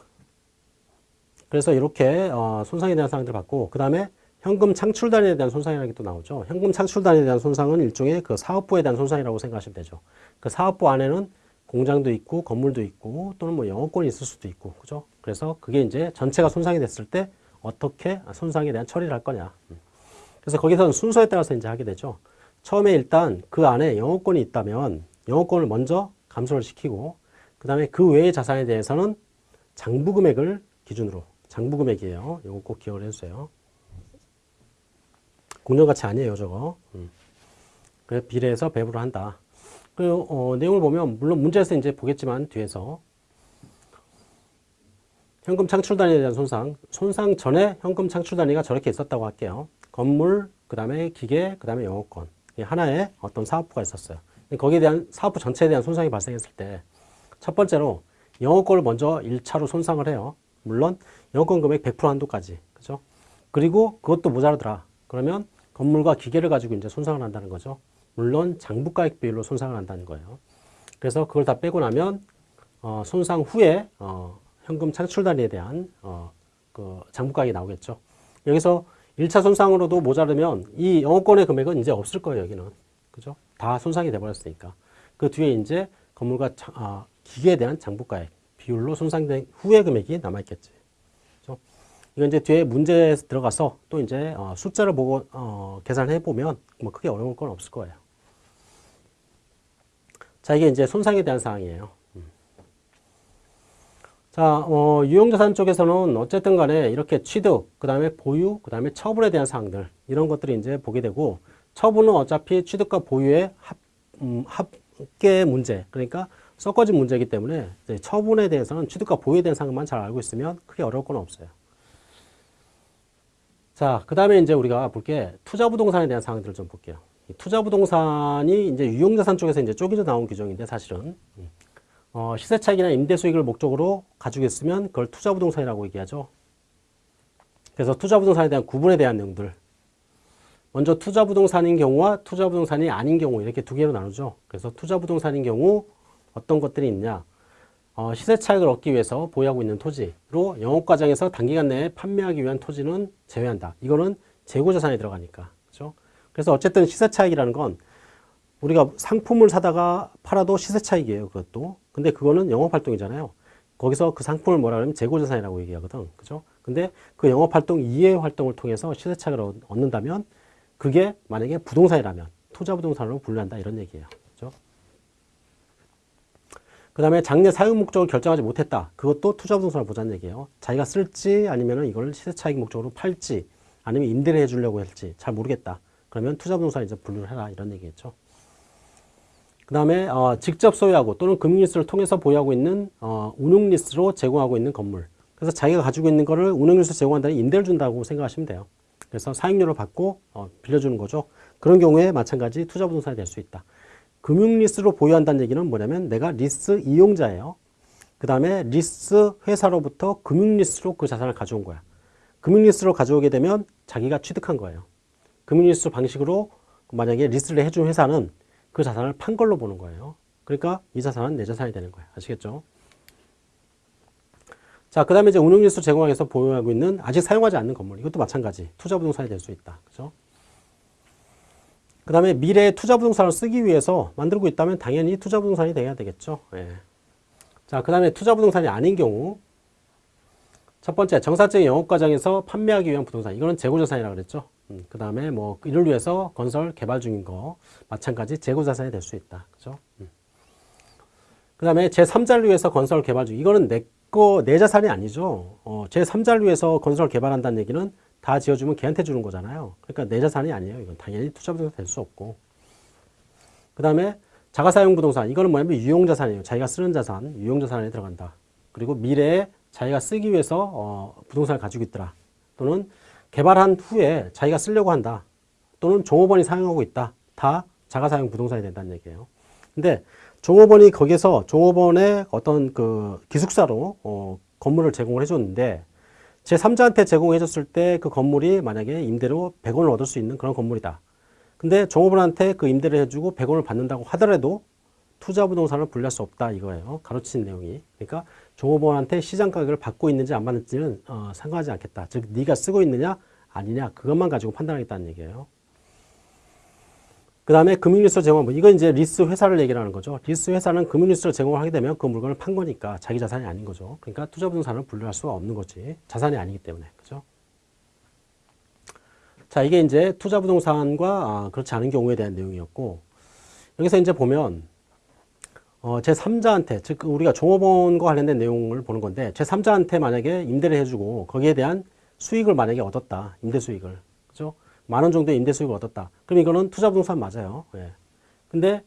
[SPEAKER 1] 그래서 이렇게 어, 손상에 대한 사항들을 봤고, 그 다음에 현금 창출 단위에 대한 손상이라는 게 또 나오죠. 현금 창출 단위에 대한 손상은 일종의 그 사업부에 대한 손상이라고 생각하시면 되죠. 그 사업부 안에는 공장도 있고 건물도 있고 또는 뭐 영업권이 있을 수도 있고 그죠? 그래서 그게 이제 전체가 손상이 됐을 때 어떻게 손상에 대한 처리를 할 거냐. 음. 그래서 거기서는 순서에 따라서 이제 하게 되죠. 처음에 일단 그 안에 영업권이 있다면 영업권을 먼저 감소를 시키고 그 다음에 그 외의 자산에 대해서는 장부 금액을 기준으로 장부 금액이에요. 이거 꼭 기억을 해주세요. 공정가치 아니에요, 저거. 음. 그래 비례해서 배부를 한다. 그 어, 내용을 보면 물론 문제에서 이제 보겠지만 뒤에서 현금 창출 단위에 대한 손상, 손상 전에 현금 창출 단위가 저렇게 있었다고 할게요. 건물, 그 다음에 기계, 그 다음에 영업권. 하나의 어떤 사업부가 있었어요. 거기에 대한 사업부 전체에 대한 손상이 발생했을 때 첫 번째로 영업권을 먼저 1차로 손상을 해요. 물론 영업권 금액 100% 한도까지. 그죠? 그리고 그것도 모자르더라. 그러면 건물과 기계를 가지고 이제 손상을 한다는 거죠. 물론 장부가액 비율로 손상을 한다는 거예요. 그래서 그걸 다 빼고 나면 어, 손상 후에 어, 현금 창출 단위에 대한 어, 그 장부가액이 나오겠죠. 여기서 1차 손상으로도 모자르면 이 영업권의 금액은 이제 없을 거예요, 여기는. 그죠? 다 손상이 돼버렸으니까. 그 뒤에 이제 건물과 자, 아, 기계에 대한 장부가액 비율로 손상된 후의 금액이 남아있겠지. 이건 이제 뒤에 문제에 들어가서 또 이제 어, 숫자를 보고 어, 계산해 보면 뭐 크게 어려울 건 없을 거예요. 자, 이게 이제 손상에 대한 사항이에요. 음. 자, 어, 유용자산 쪽에서는 어쨌든 간에 이렇게 취득, 그 다음에 보유, 그 다음에 처분에 대한 사항들, 이런 것들이 이제 보게 되고, 처분은 어차피 취득과 보유의 합, 음, 합계 문제, 그러니까 섞어진 문제이기 때문에 처분에 대해서는 취득과 보유에 대한 사항만 잘 알고 있으면 크게 어려울 건 없어요. 자, 그 다음에 이제 우리가 볼게 투자 부동산에 대한 사항들을 좀 볼게요. 투자 부동산이 이제 유용자산 쪽에서 이제 쪼개져 나온 규정인데 사실은 어, 시세 차익이나 임대 수익을 목적으로 가지고 있으면 그걸 투자 부동산이라고 얘기하죠. 그래서 투자 부동산에 대한 구분에 대한 내용들 먼저 투자 부동산인 경우와 투자 부동산이 아닌 경우 이렇게 두 개로 나누죠. 그래서 투자 부동산인 경우 어떤 것들이 있냐 어, 시세 차익을 얻기 위해서 보유하고 있는 토지로 영업 과정에서 단기간 내에 판매하기 위한 토지는 제외한다. 이거는 재고자산에 들어가니까. 그렇죠? 그래서 어쨌든 시세 차익이라는 건 우리가 상품을 사다가 팔아도 시세 차익이에요. 그것도. 근데 그거는 영업 활동이잖아요. 거기서 그 상품을 뭐라 그러면 재고자산이라고 얘기하거든. 그죠? 근데 그 영업 활동 이외의 활동을 통해서 시세 차익을 얻는다면 그게 만약에 부동산이라면 투자 부동산으로 분류한다 이런 얘기예요. 그 다음에 장래 사용 목적을 결정하지 못했다. 그것도 투자 부동산을 보자는 얘기예요. 자기가 쓸지 아니면 이걸 시세 차익 목적으로 팔지 아니면 임대를 해주려고 할지 잘 모르겠다. 그러면 투자 부동산 이제 분류를 해라 이런 얘기겠죠. 그 다음에 어, 직접 소유하고 또는 금융리스를 통해서 보유하고 있는 어, 운용리스로 제공하고 있는 건물. 그래서 자기가 가지고 있는 거를 운용리스로 제공한다는 임대를 준다고 생각하시면 돼요. 그래서 사용료를 받고 어, 빌려주는 거죠. 그런 경우에 마찬가지 투자 부동산이 될 수 있다. 금융 리스로 보유한다는 얘기는 뭐냐면 내가 리스 이용자예요. 그 다음에 리스 회사로부터 금융 리스로 그 자산을 가져온 거야. 금융 리스로 가져오게 되면 자기가 취득한 거예요. 금융 리스 방식으로 만약에 리스를 해준 회사는 그 자산을 판 걸로 보는 거예요. 그러니까 이 자산은 내 자산이 되는 거예요. 아시겠죠? 자, 그 다음에 이제 운용리스 제공하기 위해서 보유하고 있는 아직 사용하지 않는 건물. 이것도 마찬가지. 투자 부동산이 될 수 있다. 그죠? 그 다음에 미래의 투자 부동산을 쓰기 위해서 만들고 있다면 당연히 투자 부동산이 돼야 되겠죠. 예. 자, 그 다음에 투자 부동산이 아닌 경우 첫 번째 정사적인 영업 과정에서 판매하기 위한 부동산 이거는 재고자산이라고 그랬죠. 음, 그 다음에 뭐 이를 위해서 건설 개발 중인 거 마찬가지 재고자산이 될 수 있다. 그죠? 음. 그 다음에 제3자를 위해서 건설 개발 중 이거는 내 거, 내 자산이 아니죠. 어, 제3자를 위해서 건설 개발한다는 얘기는 다 지어주면 걔한테 주는 거잖아요. 그러니까 내 자산이 아니에요. 이건 당연히 투자 부동산 될 수 없고. 그 다음에 자가사용 부동산. 이거는 뭐냐면 유용자산이에요. 자기가 쓰는 자산, 유용자산에 들어간다. 그리고 미래에 자기가 쓰기 위해서 어, 부동산을 가지고 있더라. 또는 개발한 후에 자기가 쓰려고 한다. 또는 종업원이 사용하고 있다. 다 자가사용 부동산이 된다는 얘기예요. 근데 종업원이 거기서 종업원의 어떤 그 기숙사로 어, 건물을 제공을 해줬는데 제3자한테 제공해줬을 때 그 건물이 만약에 임대로 100원을 얻을 수 있는 그런 건물이다. 근데 종업원한테 그 임대를 해주고 100원을 받는다고 하더라도 투자 부동산을 분류할 수 없다 이거예요. 가르친 내용이. 그러니까 종업원한테 시장 가격을 받고 있는지 안 받는지는 어, 상관하지 않겠다. 즉 네가 쓰고 있느냐 아니냐 그것만 가지고 판단하겠다는 얘기예요. 그 다음에 금융리스를 제공한 뭐 이건 이제 리스 회사를 얘기를 하는 거죠. 리스 회사는 금융리스를 제공을 하게 되면 그 물건을 판 거니까 자기 자산이 아닌 거죠. 그러니까 투자부동산을 분류할 수가 없는 거지. 자산이 아니기 때문에 그죠. 자 이게 이제 투자부동산과 아, 그렇지 않은 경우에 대한 내용이었고 여기서 이제 보면 어, 제 3자한테 즉 우리가 종업원과 관련된 내용을 보는 건데 제 3자한테 만약에 임대를 해주고 거기에 대한 수익을 만약에 얻었다 임대 수익을 그죠 만 원 정도의 임대 수익을 얻었다. 그럼 이거는 투자 부동산 맞아요. 예. 근데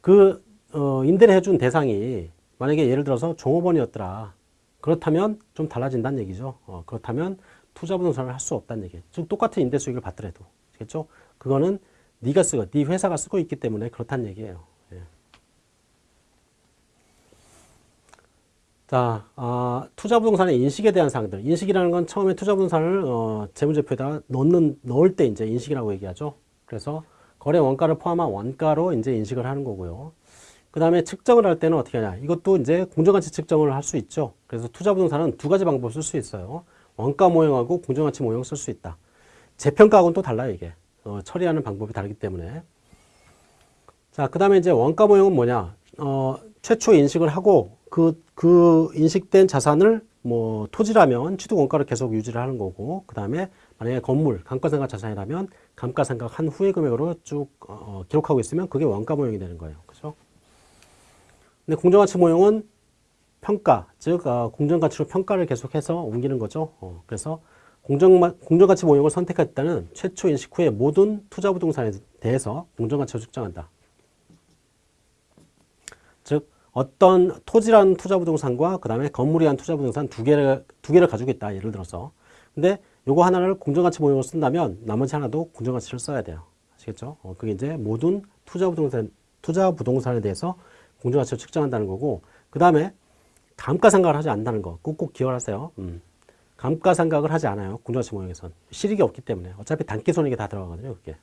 [SPEAKER 1] 그 어, 임대를 해준 대상이 만약에 예를 들어서 종업원이었더라. 그렇다면 좀 달라진다는 얘기죠. 어, 그렇다면 투자 부동산을 할 수 없다는 얘기예요 즉 똑같은 임대 수익을 받더라도. 알겠죠? 그거는 네가 쓰고 네 회사가 쓰고 있기 때문에 그렇다는 얘기예요 예. 자, 아, 투자부동산의 인식에 대한 사항들. 인식이라는 건 처음에 투자부동산을 어, 재무제표에다 넣는, 넣을 때 이제 인식이라고 얘기하죠. 그래서 거래 원가를 포함한 원가로 이제 인식을 하는 거고요. 그 다음에 측정을 할 때는 어떻게 하냐. 이것도 이제 공정가치 측정을 할 수 있죠. 그래서 투자부동산은 두 가지 방법을 쓸 수 있어요. 원가 모형하고 공정가치 모형 쓸 수 있다. 재평가하고는 또 달라요, 이게. 어, 처리하는 방법이 다르기 때문에. 자, 그 다음에 이제 원가 모형은 뭐냐. 어, 최초 인식을 하고 그, 그 인식된 자산을 뭐 토지라면 취득 원가를 계속 유지를 하는 거고 그 다음에 만약에 건물 감가상각 자산이라면 감가상각 한 후의 금액으로 쭉 어, 기록하고 있으면 그게 원가 모형이 되는 거예요. 그죠? 근데 공정가치 모형은 평가, 즉 어, 공정가치로 평가를 계속해서 옮기는 거죠. 어, 그래서 공정, 공정가치 모형을 선택했다는 최초 인식 후에 모든 투자 부동산에 대해서 공정가치로 측정한다. 즉 어떤 토지라는 투자부동산과 그 다음에 건물이란 투자부동산 두 개를, 두 개를 가지고 있다. 예를 들어서. 근데 요거 하나를 공정가치 모형으로 쓴다면 나머지 하나도 공정가치를 써야 돼요. 아시겠죠? 어, 그게 이제 모든 투자부동산, 투자부동산에 대해서 공정가치를 측정한다는 거고, 그 다음에 감가상각을 하지 않는다는 거. 꼭꼭 기억하세요. 음. 감가상각을 하지 않아요. 공정가치 모형에선. 실익이 없기 때문에. 어차피 단기손익에 다 들어가거든요. 그게.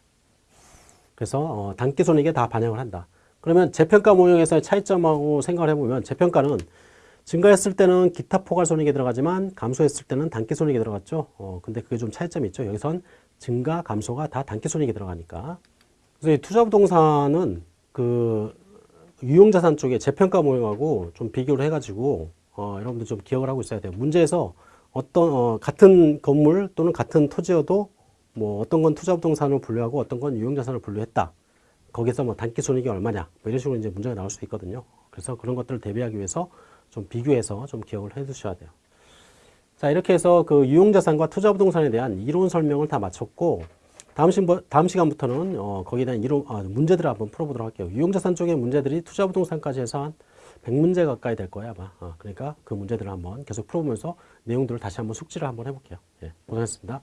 [SPEAKER 1] 그래서 어, 단기손익에 다 반영을 한다. 그러면 재평가 모형에서의 차이점하고 생각을 해보면 재평가는 증가했을 때는 기타 포괄 손익이 들어가지만 감소했을 때는 단기 손익이 들어갔죠. 어, 근데 그게 좀 차이점이 있죠. 여기선 증가, 감소가 다 단기 손익이 들어가니까. 그래서 이 투자부동산은 그 유용자산 쪽에 재평가 모형하고 좀 비교를 해가지고 어, 여러분들 좀 기억을 하고 있어야 돼요. 문제에서 어떤 어, 같은 건물 또는 같은 토지여도 뭐 어떤 건 투자부동산으로 분류하고 어떤 건 유용자산으로 분류했다. 거기서 뭐 단기 손익이 얼마냐 뭐 이런 식으로 이제 문제가 나올 수 있거든요. 그래서 그런 것들을 대비하기 위해서 좀 비교해서 좀 기억을 해 두셔야 돼요. 자 이렇게 해서 그 유용자산과 투자부동산에 대한 이론 설명을 다 마쳤고 다음, 시, 다음 시간부터는 어, 거기에 대한 이론, 아, 문제들을 한번 풀어보도록 할게요. 유용자산 쪽의 문제들이 투자부동산까지 해서 한 100문제 가까이 될 거예요 아마. 어, 그러니까 그 문제들을 한번 계속 풀어보면서 내용들을 다시 한번 숙지를 한번 해볼게요. 예, 고생했습니다.